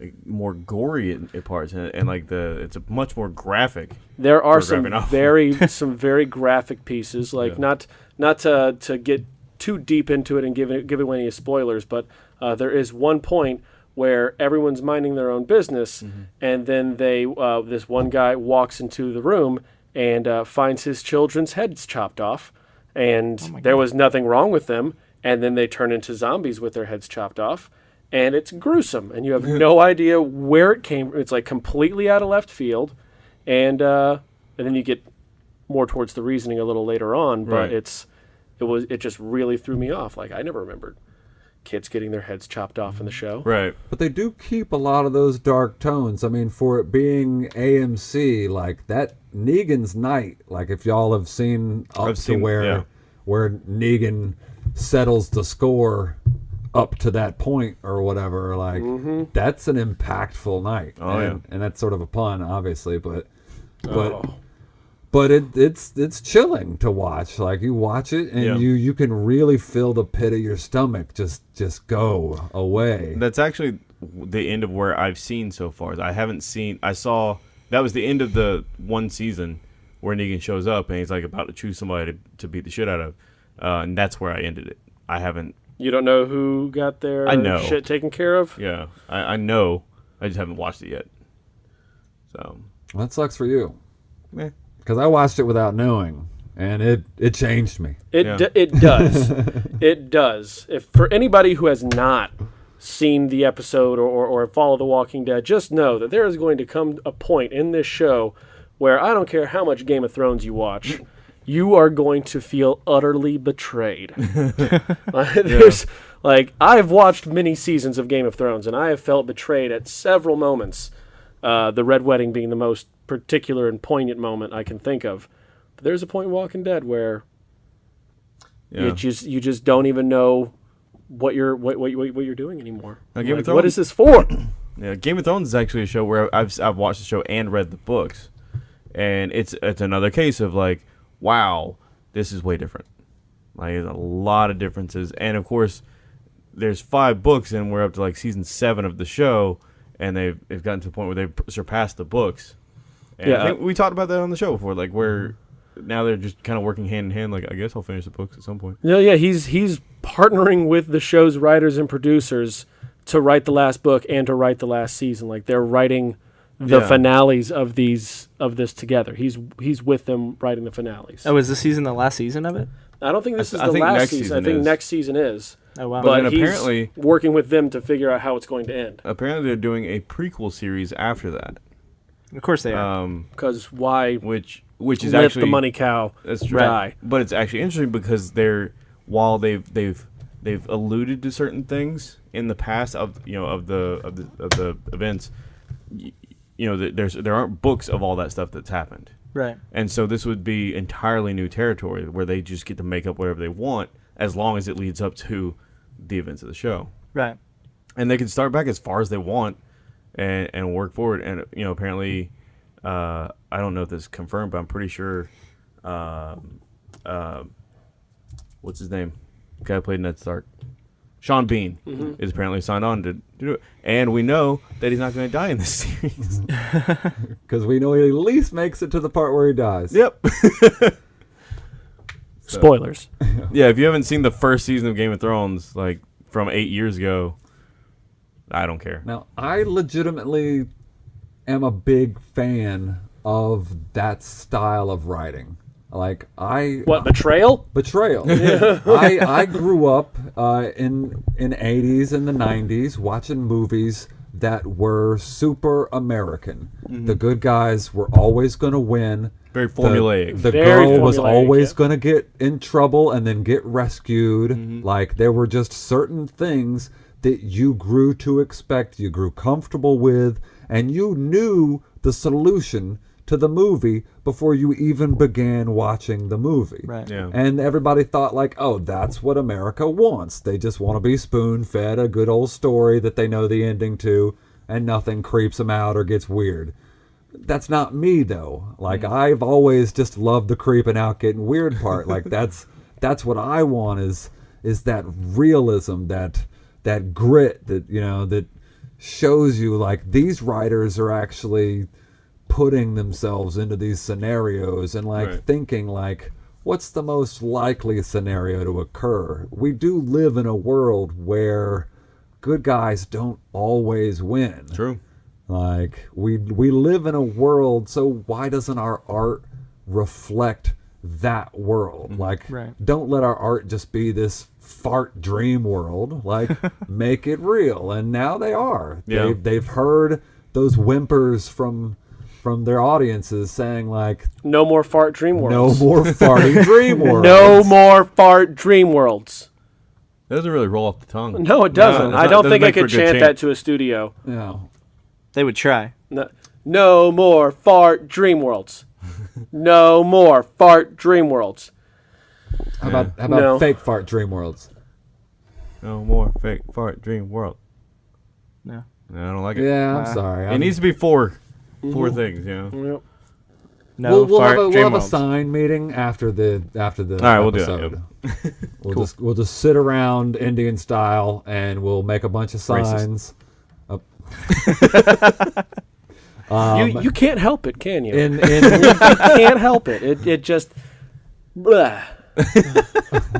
like, more gory in, in parts, and, and like the it's a much more graphic. There are some very some very graphic pieces. Like Yeah. not not to to get too deep into it and give it, give away any spoilers, but uh, there is one point where everyone's minding their own business, Mm-hmm. and then they uh, this one guy walks into the room and uh, finds his children's heads chopped off, and there was nothing wrong with them, and then they turn into zombies with their heads chopped off. And it's gruesome, and you have no idea where it came. It's like completely out of left field, and uh, and then you get more towards the reasoning a little later on. But Right. it's it was it just really threw me off. Like I never remembered kids getting their heads chopped off in the show. Right. But they do keep a lot of those dark tones. I mean, for it being AMC, like that Negan's night, like if y'all have seen up I've to seen- where yeah. where Negan settles the score up to that point or whatever, like that's an impactful night. Oh, and, yeah. and that's sort of a pun, obviously, but but Oh. but it, it's it's chilling to watch. Like you watch it and Yeah. you you can really feel the pit of your stomach just just go away. That's actually the end of where I've seen so far. I haven't seen. I saw that was the end of the one season where Negan shows up and he's like about to choose somebody to, to beat the shit out of, uh, and that's where I ended it. I haven't. You don't know who got their I know. shit taken care of. Yeah, I, I know. I just haven't watched it yet. So. Well, that sucks for you. Because I watched it without knowing, and it it changed me. It Yeah. d- it does, it does. If for anybody who has not seen the episode or, or, or follow The Walking Dead, just know that there is going to come a point in this show where I don't care how much Game of Thrones you watch, you are going to feel utterly betrayed. There's like I've watched many seasons of Game of Thrones and I have felt betrayed at several moments. Uh, the red wedding being the most particular and poignant moment I can think of. But there's a point in Walking Dead where Yeah. you just you just don't even know what you're what what, what, what you're doing anymore. Now, Game of Like, what Thrones- is this for? Yeah, Game of Thrones is actually a show where I've I've watched the show and read the books, and it's it's another case of like, wow, this is way different. Like, there's a lot of differences, and of course, there's five books, and we're up to like season seven of the show, and they've they've gotten to the point where they've surpassed the books. And Yeah. I think we talked about that on the show before, like where mm-hmm. now they're just kind of working hand in hand. Like, I guess I'll finish the books at some point. No, yeah, he's he's partnering with the show's writers and producers to write the last book and to write the last season. Like they're writing the Yeah. finales of these of this together. He's he's with them writing the finales. Oh, is this season the last season of it? I don't think this I is I the last season. season I think is. next season is. Oh wow. But then he's apparently- working with them to figure out how it's going to end. Apparently, they're doing a prequel series after that, of course they are. um, Because why which which is actually the money cow That's true. die? But it's actually interesting because they're while they've they've they've alluded to certain things in the past of you know of the of the of the events. You know, there's there aren't books of all that stuff that's happened, right. and so this would be entirely new territory where they just get to make up whatever they want as long as it leads up to the events of the show, Right. and they can start back as far as they want and and work forward. And you know, apparently, uh, I don't know if this is confirmed, but I'm pretty sure. Um, uh, what's his name? The guy who played Ned Stark. Sean Bean is apparently signed on to, to do it, and we know that he's not going to die in this series. Because we know he at least makes it to the part where he dies. yep. Spoilers. Yeah, if you haven't seen the first season of Game of Thrones, like from eight years ago, I don't care. Now, I legitimately am a big fan of that style of writing. Like I What betrayal? betrayal. I I grew up uh, in in 80s and the 90s watching movies that were super American. The good guys were always going to win. Very The- formulaic. The, Very girl was always yeah. going to get in trouble and then get rescued. Mm-hmm. Like there were just certain things that you grew to expect, you grew comfortable with, and you knew the solution to the movie before you even began watching the movie. Right. Yeah. And everybody thought like, "Oh, that's what America wants. They just want to be spoon-fed a good old story that they know the ending to and nothing creeps them out or gets weird." That's not me though. Like mm. I've always just loved the creeping out getting weird part. Like that's that's what I want is is that realism, that that grit that you know that shows you like these writers are actually putting themselves into these scenarios and like Right. thinking like what's the most likely scenario to occur we do live in a world where good guys don't always win True. like we we live in a world so why doesn't our art reflect that world Mm-hmm. like Right. don't let our art just be this fart dream world like make it real and now they are Yeah. they've, they've heard those whimpers from from their audiences saying like No more fart dream worlds no more farting dream worlds No more fart dream worlds. That doesn't really roll off the tongue. No, it doesn't. it's I don't doesn't think I could a good chant that to a studio. no They would try. No, no more fart dream worlds. no more fart dream worlds. how about how about No. fake fart dream worlds No more fake fart dream world. No. No, I don't like it. yeah i'm Nah. sorry It I'm- needs to be 4 4 things, yeah. Yep. No we'll, we'll fart have a, we'll have a sign meeting after the after the All right, we'll do episode. that, We'll just we'll just sit around Indian style and we'll make a bunch of Racist. signs. Up. you you can't help it, can you? Um, in in you can't help it. It it just. Blah.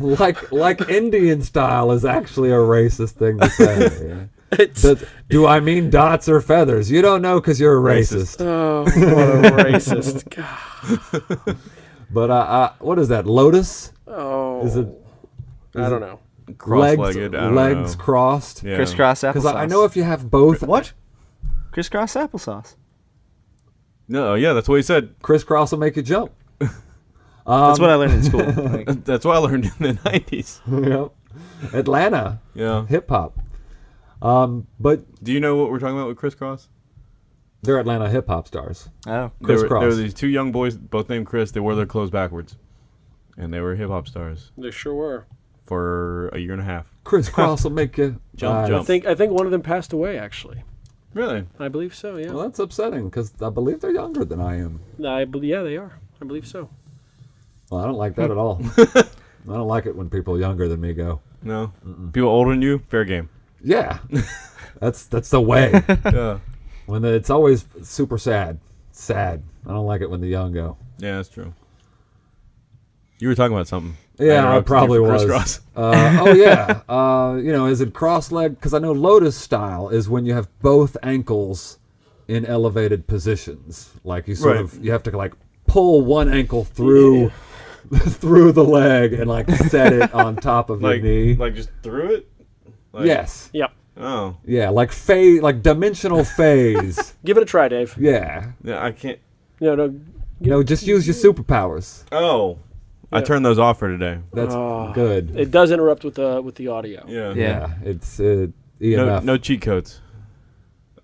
like like Indian style is actually a racist thing to say. It's, Does- do I mean dots or feathers? You don't know because you're a racist. Racist. oh, what a racist. God. But uh, uh, what is that? Lotus? Oh. Is it? I don't know. cross-legged. I don't legs know. crossed. Yeah. Crisscross applesauce. Because I, I know if you have both What? crisscross applesauce. No, yeah, that's what he said. Kris Kross will make you jump. That's what I learned in school. That's what I learned in the nineties. yep. Atlanta Yeah. hip hop. Um, but Do you know what we're talking about with Kris Kross? they're Atlanta hip hop stars. oh, There were, Kris Kross. there were these two young boys, both named Chris. They wore their clothes backwards, and they were hip hop stars They sure were. for a year and a half. Kris Kross will make you Jump, Uh, I think I think one of them passed away actually. Really? I believe so. Yeah. Well, that's upsetting because I believe they're younger than I am. I believe yeah they are. I believe so. Well, I don't like that at all. I don't like it when people younger than me go. No. People older than you, fair game. Yeah, that's that's the way. yeah. When the, it's always super sad, sad. I don't like it when the young go. Yeah, that's true. You were talking about something. Yeah, I you probably was. crisscross. Uh, oh yeah, uh, you know, is it cross leg? Because I know Lotus style is when you have both ankles in elevated positions. Like you sort Right. of you have to like pull one ankle through through the leg and like set it on top of Like, your knee. like just through it. Like, yes, Yep. Oh. yeah, like phase, like dimensional phase. Give it a try, Dave. yeah, Yeah, I can't. No, no. you know, just use your superpowers. Oh. I turned those off for today. That's Oh. good. It does interrupt with the with the audio. Yeah. Yeah. yeah, it's uh, No, no cheat codes.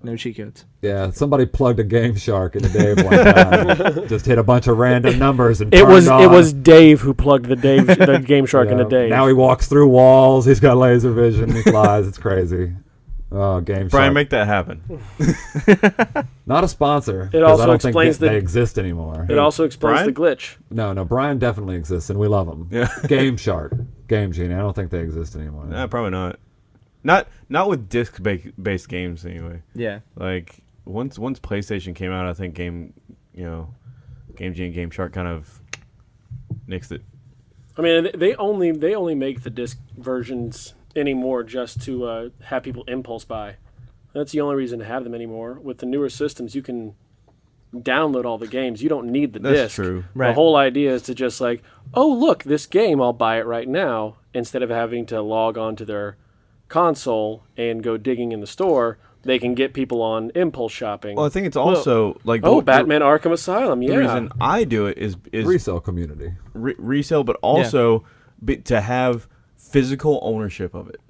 no cheat codes. Yeah, somebody plugged a Game Shark in the Dave one time. Just hit a bunch of random numbers and It turned was it was Dave who plugged the Dave the Game Shark Yeah. into Dave. Now he walks through walls. He's got laser vision. He flies. it's crazy. Oh, Game Brian, Shark. make that happen. Not a sponsor. It 'cause also I don't think explains they, the- they exist anymore. it also explains Brian? the glitch. No, no. Brian definitely exists, and we love him. Yeah. Game Shark, Game Genie. I don't think they exist anymore. Nah, probably not. Not not with disc based games anyway. Yeah. Like once once PlayStation came out, I think game you know, Game Genie and Game Shark kind of nixed it. I mean, they- they only they only make the disc versions anymore just to uh, have people impulse buy. That's the only reason to have them anymore. With the newer systems, you can download all the games. You don't need the That's disc. true. The Right. whole idea is to just like, oh look, this game, I'll buy it right now, instead of having to log on to their console and go digging in the store. They can get people on impulse shopping. Well, I think it's also like the, oh, the- Batman Arkham Asylum, Yeah, The reason I do it is is Resale community. re- resale, but also be, to have physical ownership of it.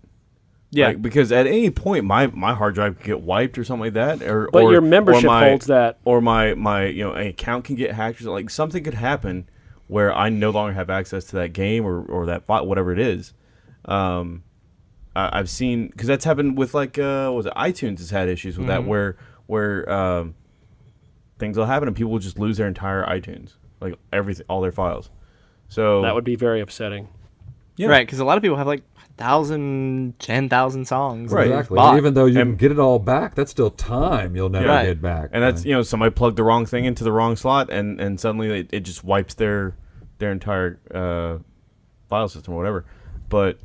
Yeah. Like, because at any point, my, my hard drive could get wiped or something like that, or But or, your membership or my, holds that. or my my you know account can get hacked, or like something could happen where I no longer have access to that game or or that file, whatever it is. Um, I, I've seen because that's happened with like uh, what was it iTunes has had issues with that where where um, things will happen and people will just lose their entire iTunes, like everything, all their files. So that would be very upsetting. Yeah. Right, because a lot of people have like thousand, ten thousand songs. Right. Exactly. Even though you And- can get it all back, that's still time you'll never Right. get back. and that's you know somebody plugged the wrong thing into the wrong slot and and suddenly it, it just wipes their their entire uh, file system or whatever but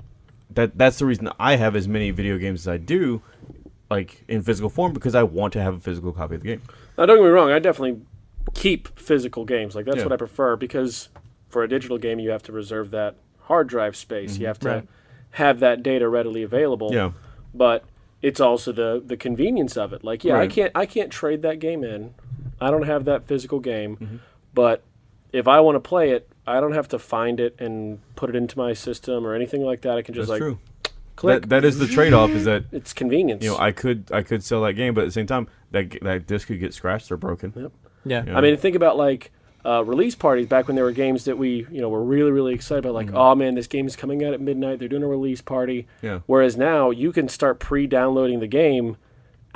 that that's the reason i have as many video games as i do like in physical form because i want to have a physical copy of the game Now, don't get me wrong. I definitely keep physical games. Like that's Yeah. what I prefer because for a digital game, you have to reserve that hard drive space. You have to Right. have that data readily available. yeah But it's also the the convenience of it. Like, yeah, I can't I can't trade that game in. I don't have that physical game, Mm-hmm. but if I want to play it, I don't have to find it and put it into my system or anything like that. I can just that's like true click. that, that is the trade-off is that it's convenience. you know i could i could sell that game but at the same time that that disc could get scratched or broken Yep. Yeah. Yeah. I mean, think about like uh, release parties back when there were games that we, you know, were really, really excited about. Mm-hmm. Like, oh man, this game is coming out at midnight. They're doing a release party. Yeah. Whereas now you can start pre-downloading the game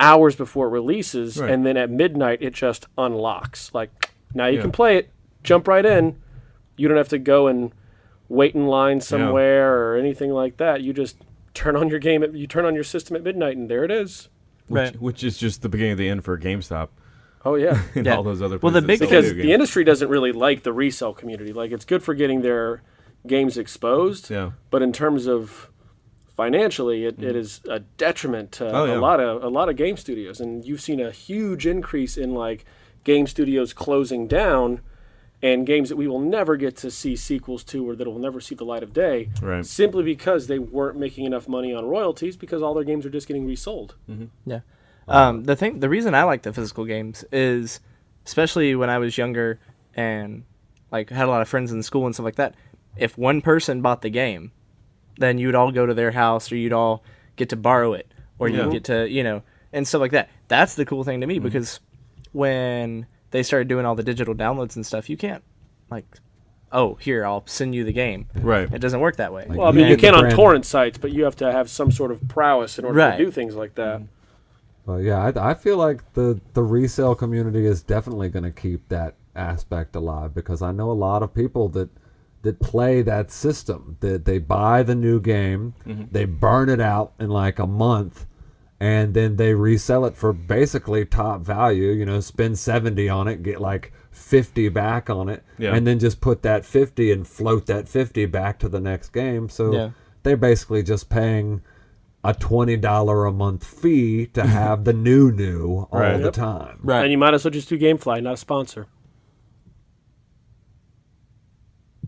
hours before it releases, Right. and then at midnight it just unlocks. Like now you Yeah. can play it, jump right in. You don't have to go and wait in line somewhere or anything like that. You just turn on your game. At, you turn on your system at midnight, and there it is. which, Right. which is just the beginning of the end for gamestop Oh yeah. and Yeah. all those other Well, the big- because the industry doesn't really like the resale community. Like it's good for getting their games exposed, yeah but in terms of financially, it, it is a detriment to Mm. Oh, yeah. a lot of a lot of game studios. And you've seen a huge increase in like game studios closing down and games that we will never get to see sequels to or that will never see the light of day Right. simply because they weren't making enough money on royalties because all their games are just getting resold. Yeah. Um, the thing, the reason I like the physical games is, especially when I was younger and like had a lot of friends in school and stuff like that. If one person bought the game, then you'd all go to their house or you'd all get to borrow it or Yeah. you'd get to you know and stuff like that. That's the cool thing to me because when they started doing all the digital downloads and stuff, you can't like, oh here I'll send you the game. Right. It doesn't work that way. Like, Well, I mean, you can on torrent sites, but you have to have some sort of prowess in order Right. to do things like that. Mm-hmm. But yeah, I, I feel like the the resale community is definitely going to keep that aspect alive because I know a lot of people that that play that system. That they buy the new game, mm-hmm. they burn it out in like a month, and then they resell it for basically top value. You know, spend seventy on it, get like fifty back on it, Yeah. and then just put that fifty and float that fifty back to the next game. So Yeah. they're basically just paying a twenty dollar a month fee to have the new new all Right. the Yep. time. right. And you might as well just do GameFly, not a sponsor.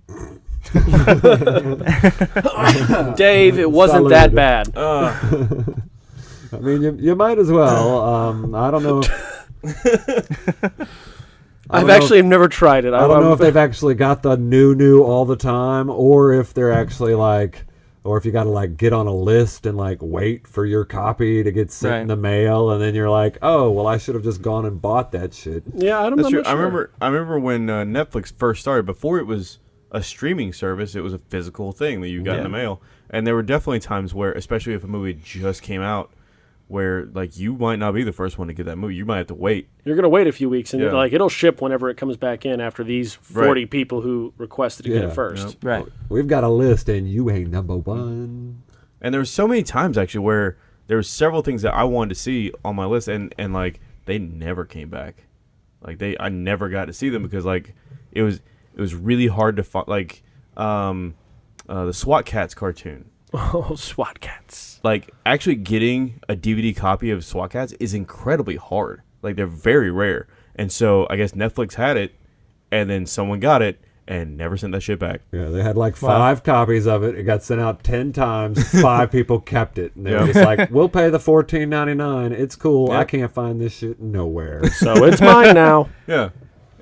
Dave, it wasn't that Salud. bad. Uh. I mean, you, you might as well. Um, I don't know. I I've don't know actually never tried it. I don't know if they've actually got the new new all the time, or if they're actually like, or if you got to like get on a list and like wait for your copy to get sent in the mail, and then you're like, oh, well, I should have just gone and bought that shit. Yeah, I don't That's know. true. I remember. I remember when uh, Netflix first started. Before it was a streaming service, it was a physical thing that you got in the mail. And there were definitely times where, especially if a movie just came out, where like you might not be the first one to get that movie. You might have to wait. You're gonna wait a few weeks, and Yeah. like it'll ship whenever it comes back in after these 40 Right. people who requested to get it first. Yep. right. We've got a list, and you ain't number one. And there were so many times actually where there were several things that I wanted to see on my list, and and like they never came back. Like they, I never got to see them because like it was it was really hard to find. Like um, uh, the SWAT Kats cartoon. Oh, SWAT Kats. like actually getting a DVD copy of SWAT Kats is incredibly hard. Like they're very rare. And so I guess Netflix had it and then someone got it and never sent that shit back. Yeah, they had like five copies of it. It got sent out ten times. Five people kept it, and they were just like, "We'll pay the fourteen ninety nine. It's cool. I can't find this shit nowhere." So it's mine now. Yeah.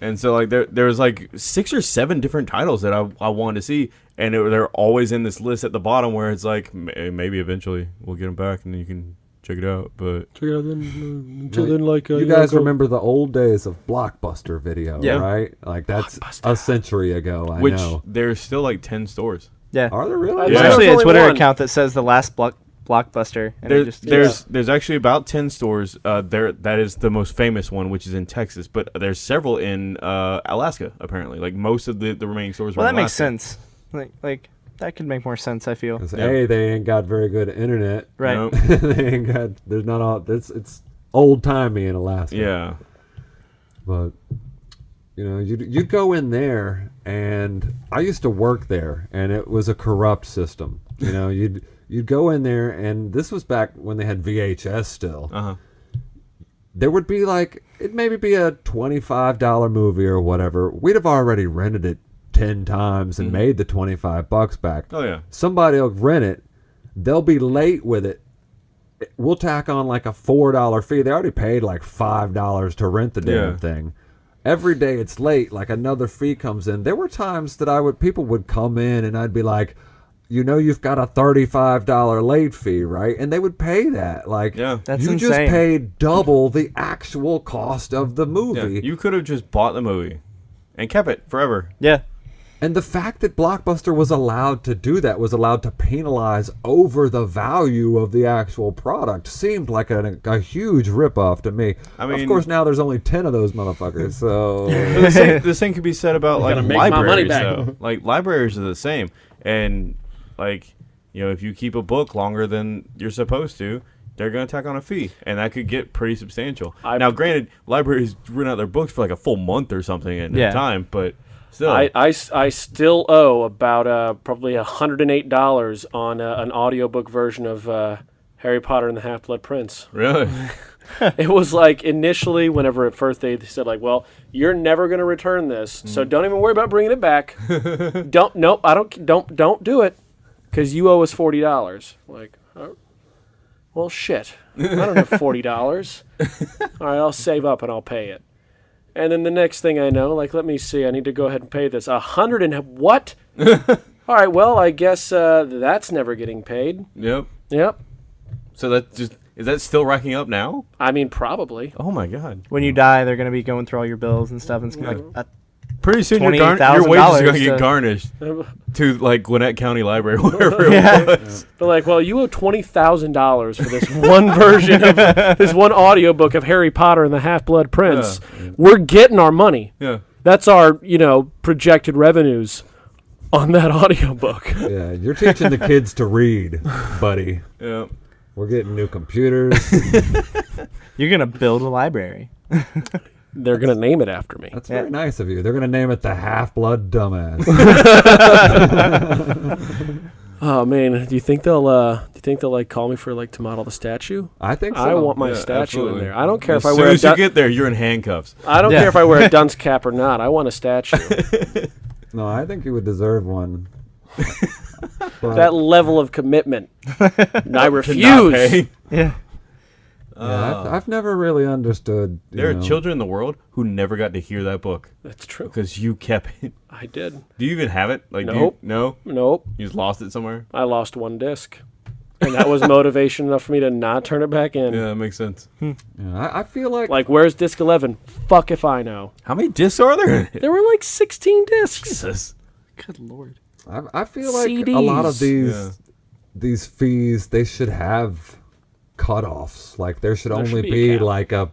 And so like there there was like six or seven different titles that I, I wanted to see and it, they're always in this list at the bottom where it's like "May- maybe eventually we'll get them back and then you can check it out but Check it out then, uh, until then, like uh, you know, guys go- remember the old days of Blockbuster video, Yeah. right? Like that's a century ago. I which know. there's still like 10 stores. Yeah. Are there really? I There's Yeah. actually a Twitter one. account that says the last block blockbuster, and There, just there's there's actually about 10 stores uh, there that is the most famous one which is in Texas but there's several in uh, Alaska apparently like most of the, the remaining stores well, are that in makes sense. Like like that could make more sense. I feel 'Cause Yeah. a they ain't got very good internet. right. Nope. they ain't got. There's not all. It's it's old timey in Alaska. yeah but you know you you go in there and i used to work there and it was a corrupt system you know you'd you'd go in there and this was back when they had vhs still. Uh-huh. There would be like it maybe be a $25 movie or whatever. We'd have already rented it 10 times and made the 25 bucks back. Oh yeah. Somebody will rent it. They'll be late with it. We'll tack on like a four dollar fee. They already paid like five dollars to rent the damn Yeah. thing. Every day it's late like another fee comes in. There were times that i would people would come in and i'd be like you know you've got a $35 late fee right and they would pay that like Yeah. That's you just paid double the actual cost of the yeah movie you could have just bought the movie and kept it forever Yeah. And the fact that Blockbuster was allowed to do that, was allowed to penalize over the value of the actual product, seemed like a, a huge ripoff to me. I mean, of course, now there's only 10 of those motherfuckers, so. the same, the same could be said about like gotta make my money libraries back. though. Like libraries are the same, and like you know, if you keep a book longer than you're supposed to, they're gonna tack on a fee, and that could get pretty substantial. I- now, granted, libraries rent out their books for like a full month or something at Yeah. a time, but still, I, I s- I still owe about uh, probably $108 on uh, an audiobook version of uh, Harry Potter and the Half Blood Prince. really, it was like initially, whenever at first they said like, "Well, you're never going to return this, so don't even worry about bringing it back. don't, nope, I don't, don't, don't do it, because you owe us forty dollars." Like, oh, well, shit, I don't have forty dollars. All right, I'll save up and I'll pay it. And then the next thing I know, like, let me see, I need to go ahead and pay this. A hundred and what? All right, well, I guess uh, that's never getting paid. Yep. Yep. So that just is that still racking up now? I mean, probably. Oh my god. When you die, they're gonna be going through all your bills and stuff, and it's gonna be like, uh, Pretty soon your, gar- your wages are going to get garnished to like Gwinnett County Library, wherever it Yeah. was. like, well, you owe twenty thousand dollars for this one version of this one audiobook of Harry Potter and the Half Blood Prince. We're getting our money. Yeah. That's our, you know, projected revenues on that audiobook. Yeah, you're teaching the kids to read, buddy. Yeah. We're getting new computers. you're gonna build a library. They're gonna name it after me. That's Yeah. very nice of you. They're gonna name it the Half Blood Dumbass. Oh man, do you think they'll uh do you think they'll like call me for like to model the statue? I think so. I want my Yeah, statue absolutely. in there. I don't care As if I soon wear a as you dun- get there, you're in handcuffs. I don't Yeah. care if I wear a dunce cap or not. I want a statue. No, I think you would deserve one. That level of commitment. I refuse. Yeah. Yeah, I've, oh. I've never really understood. you There are children in the world who never got to hear that book That's true. because you kept it. I did. Do you even have it? Like, do you, Nope. no, Nope. you just lost it somewhere. I lost one disc. And that was motivation enough for me to not turn it back in. Yeah, that makes sense. Hmm. Yeah, I, I feel like, Like, where's disc 11? Fuck if I know. How many discs are there? There were like 16 discs. Jesus. Good lord. I, I feel like a lot of CDs. these Yeah. these fees they should have cutoffs. Like there should There only should be be, cap. like a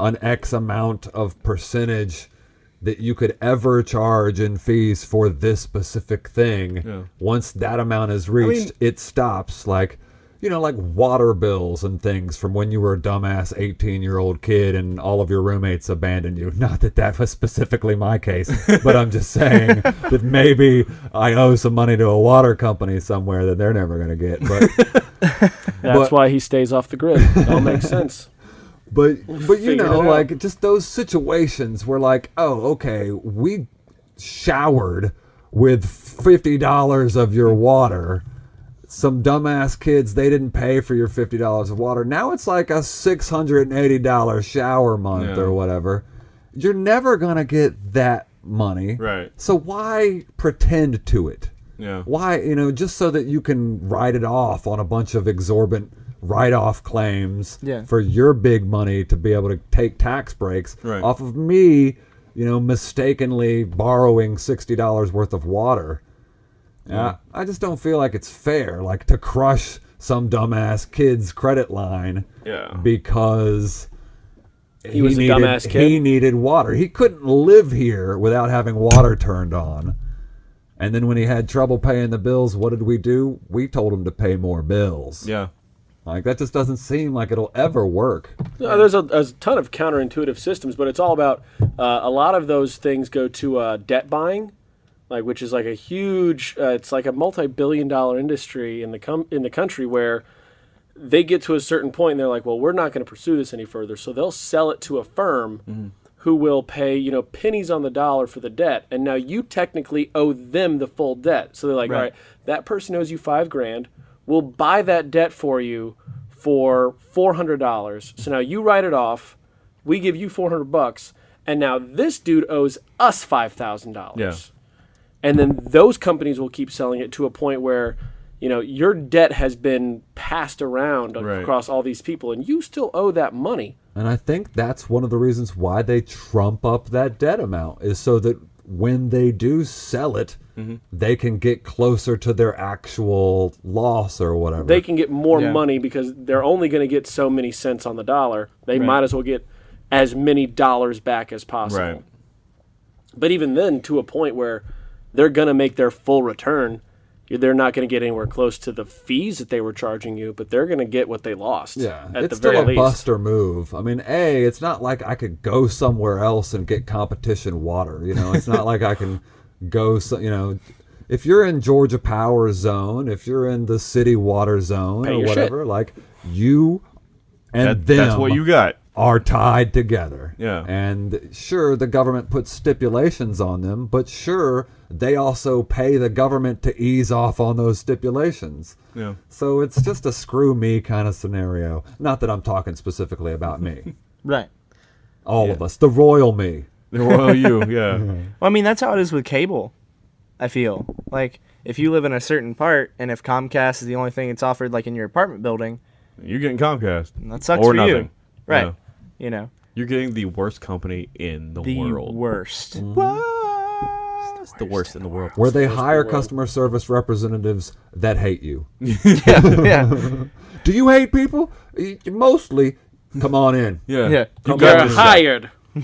an X amount of percentage that you could ever charge in fees for this specific thing. Yeah. Once that amount is reached, it stops. Like you know, like water bills and things from when you were a dumbass 18 year old kid and all of your roommates abandoned you. Not that that was specifically my case, but I'm just saying that maybe I owe some money to a water company somewhere that they're never going to get. But, That's But- why he stays off the grid. It all makes sense. but, but you know, like just those situations where, like, oh, okay, we showered with $50 of your water. Some dumbass kids, they didn't pay for your $50 of water. Now it's like a $680 shower month Yeah. or whatever. You're never going to get that money. Right. So why pretend to it? Yeah. Why, you know, just so that you can write it off on a bunch of exorbitant write off claims Yeah. for your big money to be able to take tax breaks Right. off of me, you know, mistakenly borrowing $60 worth of water. Yeah, I just don't feel like it's fair, like to crush some dumbass kid's credit line Yeah. because He was a needed, dumbass kid? He needed water. He couldn't live here without having water turned on. And then when he had trouble paying the bills, what did we do? We told him to pay more bills. Yeah. Like that just doesn't seem like it'll ever work. Uh, there's a, a ton of counterintuitive systems, but it's all about uh, a lot of those things go to uh, debt buying, like which is like a huge. Uh, it's like a multi-billion-dollar industry in the com- in the country where they get to a certain point and they're like, well, we're not going to pursue this any further, so they'll sell it to a firm. Who will pay you know pennies on the dollar for the debt, and now you technically owe them the full debt. So they're like, all right, that person owes you five grand. We'll buy that debt for you for four hundred dollars. So now you write it off. We give you four hundred bucks, and now this dude owes us five thousand dollars. Yeah. And then those companies will keep selling it to a point where, you know, your debt has been passed around Right. across all these people, and you still owe that money. And I think that's one of the reasons why they trump up that debt amount is so that when they do sell it, Mm-hmm. they can get closer to their actual loss or whatever. They can get more Yeah. money because they're only going to get so many cents on the dollar. They might as well get as many dollars back as possible. Right. But even then, to a point where they're going to make their full return, they're not going to get anywhere close to the fees that they were charging you, but they're going to get what they lost. Yeah, at it's the still very a least. buster move. I mean, a, it's not like I could go somewhere else and get competition water. You know, it's not like I can go. So, you know, if you're in Georgia Power Zone, if you're in the city water zone Pay or your shit. whatever, like you and That, them that's what you got. Are tied together. Yeah. And sure, the government puts stipulations on them, but sure, they also pay the government to ease off on those stipulations. Yeah. So it's just a screw me kind of scenario. Not that I'm talking specifically about me. Right. All of us, the royal me. The royal you, yeah. Well, I mean, that's how it is with cable. I feel like if you live in a certain part, and if Comcast is the only thing it's offered, like in your apartment building, You're getting Comcast. that sucks or for nothing. you, right? Yeah. You know, You're getting the worst company in the, the world. worst. It's the worst in the world. Where they worst in hire the customer service representatives that hate you. yeah, yeah, Do you hate people? Mostly. Come on in. Yeah. Yeah. You You're got hired.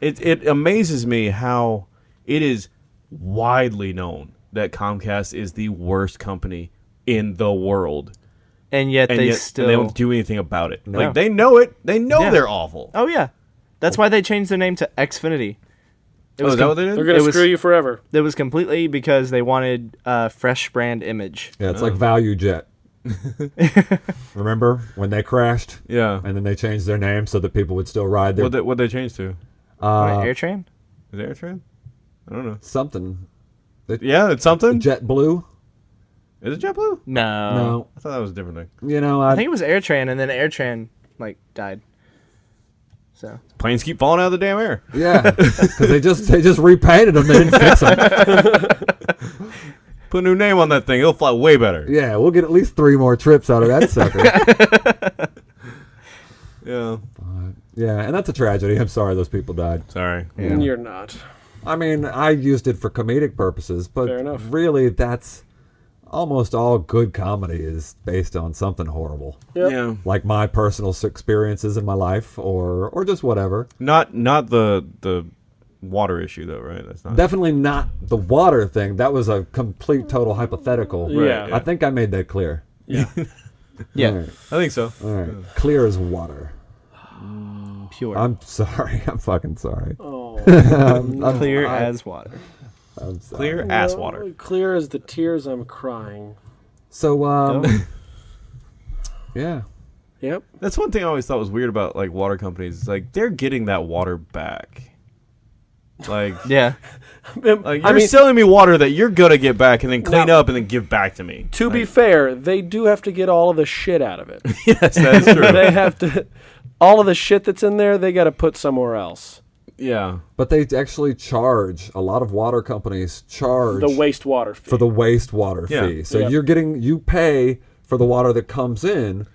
It it amazes me how it is widely known that Comcast is the worst company in the world, and yet and they yet still. and they don't do anything about it. No. Like they know it. They know Yeah. they're awful. oh yeah, that's why they changed their name to Xfinity. It Oh, was is that com- what they did? They're gonna It was- screw you forever. It was completely because they wanted a fresh brand image. Yeah, it's like ValuJet. Remember when they crashed yeah. and then they changed their name so that people would still ride their What they, what they changed to? uh, What, AirTran? Is it AirTran? I don't know. something. Yeah, it's something. JetBlue? Is it JetBlue? No. no, I thought that was a different thing. you know, I, I think it was AirTran, and then AirTran like died. So Planes keep falling out of the damn air. yeah, because they just they just repainted them. They didn't fix them. Put a new name on that thing. It'll fly way better. Yeah, we'll get at least three more trips out of that sucker. Yeah. yeah, and that's a tragedy. I'm sorry those people died. Sorry. You're not. I mean, I used it for comedic purposes, but Fair enough. really, that's almost all good comedy is based on something horrible, Yep. Yeah. like my personal experiences in my life, or or just whatever. Not not the the water issue though, right? That's not. Definitely not the water thing. That was a complete, total hypothetical. Yeah. I think I made that clear. yeah, All right, I think so. all right. clear as water. pure, I'm sorry. I'm fucking sorry. Oh, I'm, I'm- clear I- as water. I'm sorry. Clear ass water. Clear as the tears I'm crying. So, um, Oh. yeah. Yep. That's one thing I always thought was weird about like water companies. Is, like they're getting that water back. Like, Yeah, like you're I mean, selling me water that you're gonna get back and then clean Now- up and then give back to me. to be fair, they do have to get all of the shit out of it. yes, that's true. they have to. All of the shit that's in there, they got to put somewhere else. Yeah. But they actually charge a lot of water companies charge The wastewater fee. for the wastewater Yeah. fee. So Yeah. you're getting you pay for the water that comes in,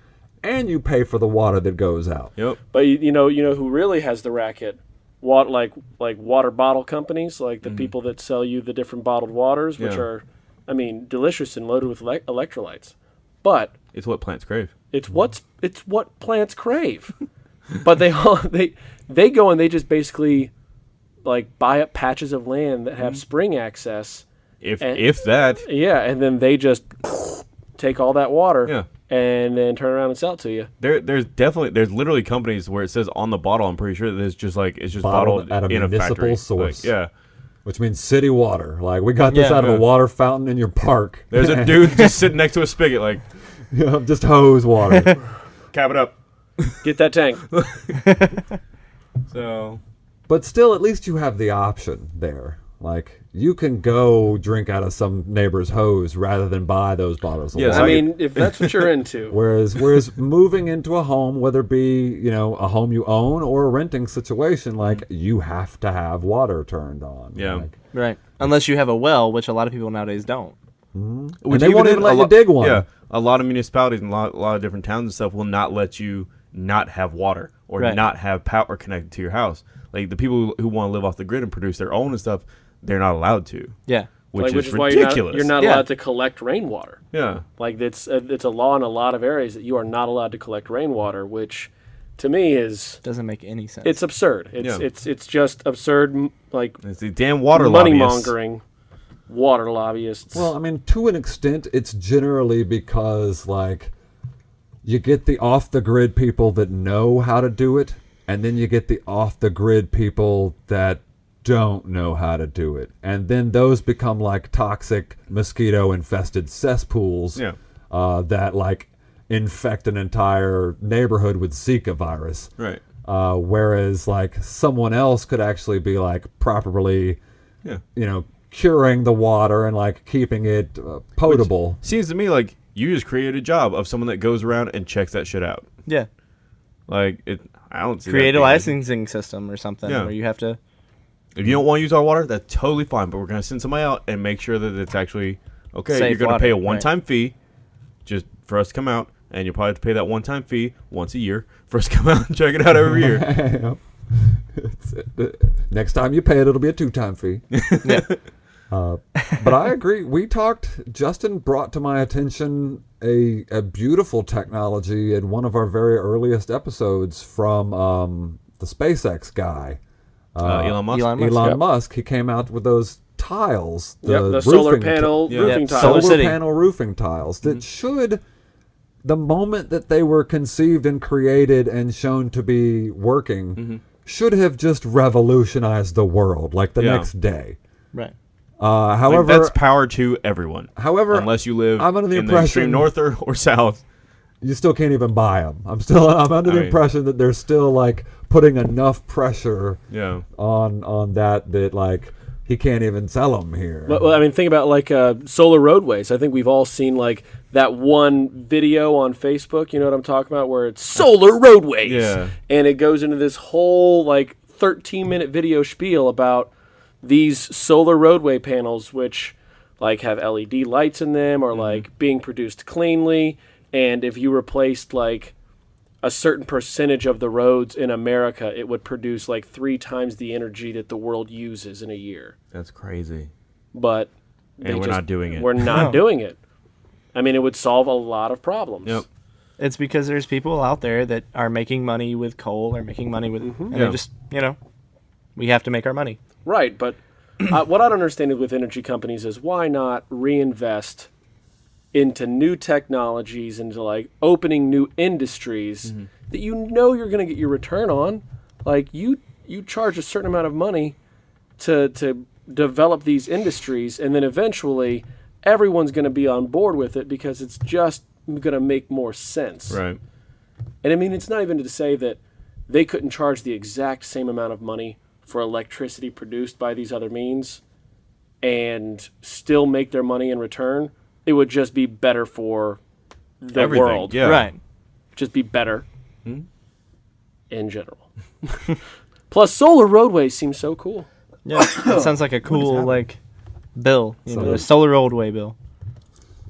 and you pay for the water that goes out. Yep. But you, you know, you know who really has the racket? What like like water bottle companies, like the mm. people that sell you the different bottled waters, which. Yeah. are, I mean, delicious and loaded with le- electrolytes. But It's what plants crave. it's what's it's what plants crave. but they all they they go and they just basically like buy up patches of land that Mm-hmm. have spring access. If And- if that. Yeah, and then they just take all that water Yeah. and then turn around and sell it to you. There, there's definitely there's literally companies where it says on the bottle. I'm pretty sure that it's just like it's just Bottled bottled, at a in a municipal factory. source. Like, yeah, Which means city water. Like we got this Yeah. out of a water fountain in your park. there's a dude just sitting next to a spigot, like just hose water. cap it up. Get that tank. So but still, at least you have the option there. Like you can go drink out of some neighbor's hose rather than buy those bottles of Yes, water. I mean, if that's what you're into. Whereas, whereas moving into a home, whether it be you know a home you own or a renting situation, like you have to have water turned on. Yeah. Like, right. Unless you have a well, which a lot of people nowadays don't. Mm-hmm. Which they won't even a let you dig one. Yeah, a lot of municipalities and a lot, a lot of different towns and stuff will not let you not have water or Right. not have power connected to your house. Like the people who, who want to live off the grid and produce their own and stuff, they're not allowed to, Yeah. which like, is which is why you're not, ridiculous. you're not Yeah. allowed to collect rainwater. Yeah, Like it's a, it's a law in a lot of areas that you are not allowed to collect rainwater, which to me is Doesn't make any sense. it's absurd. It's Yeah. it's it's just absurd, like it's the damn water money lobbyists. mongering, water lobbyists. Well, I mean, to an extent, it's generally because like you get the off the grid people that know how to do it, and then you get the off the grid people that don't know how to do it, and then those become like toxic mosquito infested cesspools. Yeah. Uh, that like infect an entire neighborhood with Zika virus. Right. Uh, whereas like someone else could actually be like properly, Yeah. you know, curing the water and like keeping it uh, potable. Seems to me like you just created a job of someone that goes around and checks that shit out. Yeah. Like it, I don't see that Create a licensing system or something Yeah. where you have to. If you don't want to use our water, that's totally fine. But we're gonna send somebody out and make sure that it's actually okay. Safe you're gonna water, pay a one-time fee, just for us to come out, and you'll probably have to pay that one-time fee once a year for us to come out and check it out every year. Next time you pay it, it'll be a two-time fee. Yeah. Uh, but I agree. We talked. Justin brought to my attention a a beautiful technology in one of our very earliest episodes from um, the SpaceX guy, Uh, Elon Musk. Elon Musk. Elon yep. Musk. He came out with those tiles, the, yep, the solar roofing ti- panel Yeah. roofing Yeah, tiles. solar SolarCity. panel roofing tiles that should the moment that they were conceived and created and shown to be working should have just revolutionized the world like the Yeah. next day Right. Uh, Like, however that's power to everyone. however unless you live I'm under the in the extreme impression- north or, or south. you still can't even buy them i'm still i'm under I the mean- impression that they're still like putting enough pressure Yeah. on on that that like he can't even sell them here But, well, I mean, think about like uh, solar roadways. I think we've all seen like that one video on Facebook. You know what I'm talking about, where it's solar roadways, Yeah. and it goes into this whole like 13 minute video spiel about these solar roadway panels, which like have LED lights in them, or mm-hmm. like being produced cleanly. And if you replaced like a certain percentage of the roads in America, it would produce like three times the energy that the world uses in a year That's crazy. but And they we're not doing it. We're not doing it. I mean, it would solve a lot of problems. Yep. It's because there's people out there that are making money with coal or making money with, mm-hmm. and Yeah. they just, you know, we have to make our money. Right, but uh, what I don't understand with energy companies is why not reinvest into new technologies, into like opening new industries Mm-hmm. that you know you're going to get your return on. Like you, you charge a certain amount of money to to develop these industries, and then eventually everyone's going to be on board with it because it's just going to make more sense. Right. And I mean, it's not even to say that they couldn't charge the exact same amount of money for electricity produced by these other means and still make their money in return. It would just be better for the Everything, world. yeah. Right. Just be better in general. Plus, solar roadways seem so cool. Yeah. That sounds like a cool like bill. You know, Solar- a solar roadway bill.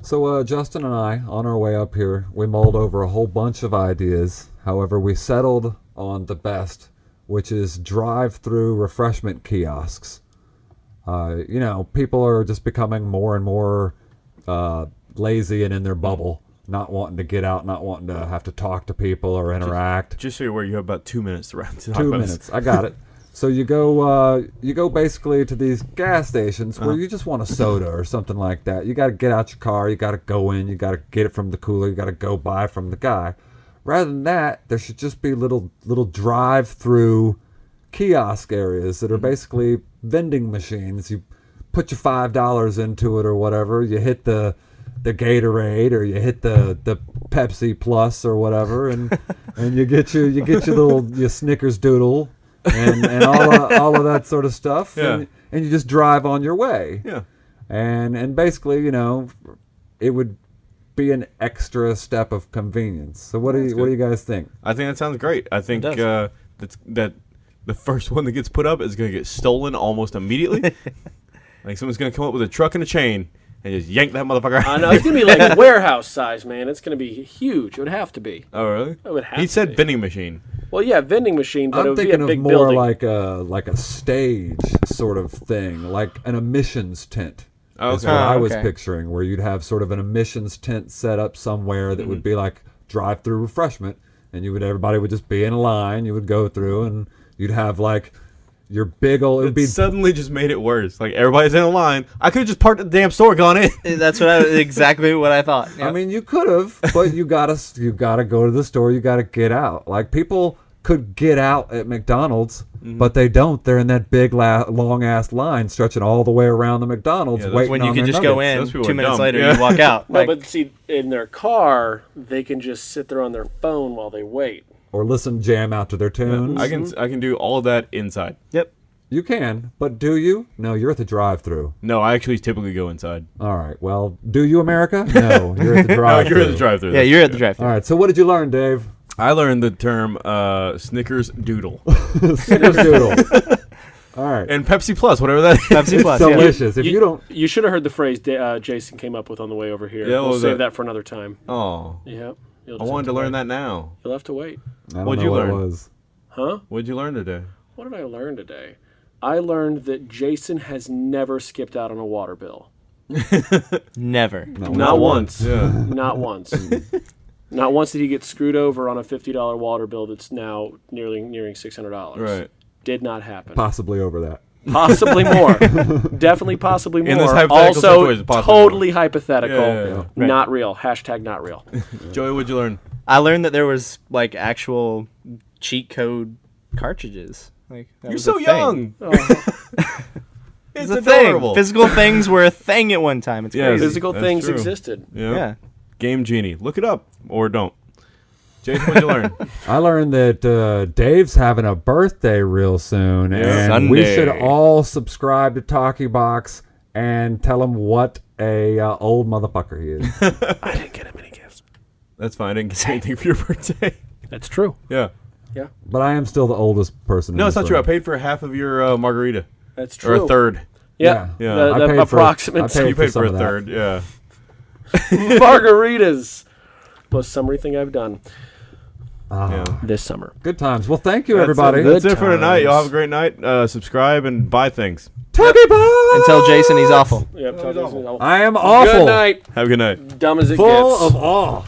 So uh, Justin and I, on our way up here, we mulled over a whole bunch of ideas. However, we settled on the best, which is drive-through refreshment kiosks. Uh, you know, people are just becoming more and more uh, lazy and in their bubble, not wanting to get out, not wanting to have to talk to people or interact Just so you're aware, you have about two minutes to wrap. To two minutes. I got it. So you go, uh, you go basically to these gas stations Uh-huh. where you just want a soda or something like that. You got to get out your car. You got to go in. You got to get it from the cooler. You got to go buy from the guy. Rather than that, there should just be little little drive-through kiosk areas that are Mm-hmm. basically vending machines. You put your five dollars into it or whatever. You hit the the Gatorade or you hit the the Pepsi Plus or whatever, and and you get your you get your little your Snickers doodle and and all of, all of that sort of stuff, Yeah. and, and you just drive on your way, Yeah. and and basically you know it would be an extra step of convenience. So what do you That's what do you guys think? I think that sounds great. I think uh, that's, that the first one that gets put up is going to get stolen almost immediately. like someone's going to come up with a truck and a chain and just yank that motherfucker. I know it's gonna be like warehouse size, man. It's gonna be huge. It would have to be. Oh really? It would have He to said be. vending machine. Well, yeah, vending machine, but it I'm would be thinking a of big more building. like a like a stage sort of thing, like an emissions tent. Oh, That's okay. what I Oh, was okay. picturing, where you'd have sort of an emissions tent set up somewhere that would Mm-hmm. be like drive-through refreshment, and you would everybody would just be in a line. You would go through, and you'd have like your big old. It would be suddenly just made it worse. Like everybody's in a line. I could have just parked at the damn store, and gone in. That's what I exactly what I thought. I mean, you could have, but you gotta you gotta go to the store. You gotta get out. Like people could get out at McDonald's Mm-hmm. but they don't. They're in that big, la- long ass line stretching all the way around the McDonald's, Yeah, that's waiting when you on can their just go in two minutes dumb. later, Yeah. you walk out. No, Like, but see, in their car, they can just sit there on their phone while they wait. or listen jam out to their tunes. I can mm-hmm. I can do all of that inside. yep. You can, but do you? No, you're at the drive-through. No, I actually typically go inside. All right. Well, do you, America? No, you're at the drive-through. you're at the drive-through. Yeah, you're at the drive-through. All right. So, what did you learn, Dave? I learned the term uh, Snickers Doodle Snickerdoodle. All right. and Pepsi Plus, whatever that is. Pepsi Plus. it's yeah. delicious. If you, don't, You should have heard the phrase da- uh, Jason came up with on the way over here. Yeah, we'll save that? that? for another time. Oh, Yep. I wanted have to learn wait. that now. You'll have to wait. What'd you what learn? was. Huh? What'd you learn today? What did I learn today? I learned that Jason has never skipped out on a water bill. Never. Not once. Yeah. Not once. Not once did he get screwed over on a fifty dollar water bill that's now nearly nearing six hundred dollars. right. Did not happen. Possibly over that. Possibly more. Definitely possibly more. In this hypothetical also, situation, possibly more. totally hypothetical. Yeah, yeah, yeah. Right. Not real. Hashtag not real. Joey, what'd you learn? I learned that there was like actual cheat code cartridges. Like that You're was so a thing. young. Oh. It's It's a thing. Physical things were a thing at one time. It's Yes. crazy. Physical That's things true. existed. Yeah. Yeah. Game Genie. Look it up or don't. Jason, what'd you learn? I learned that uh, Dave's having a birthday real soon, Yeah. and we should all subscribe to Talkie Box and tell him what a uh, old motherfucker he is. I didn't get him any gifts. That's fine. I didn't get anything for your birthday. That's true. Yeah. Yeah, but I am still the oldest person. No, it's this not true. I paid for half of your uh, margarita. that's true. Or a third. Yeah, Yeah. The, I the paid for- I paid You paid some for a of that. third. Yeah. margaritas. Most summery thing I've done Ah, Yeah. this summer. Good times. Well, thank you, That's everybody. it. That's Good it for tonight. Y'all have a great night. Uh, subscribe and buy things. Talkie Box. tell Jason, he's awful. Yep. That was awful. I am awful. Good night. Have a good night. Dumb as it Full gets. of awe.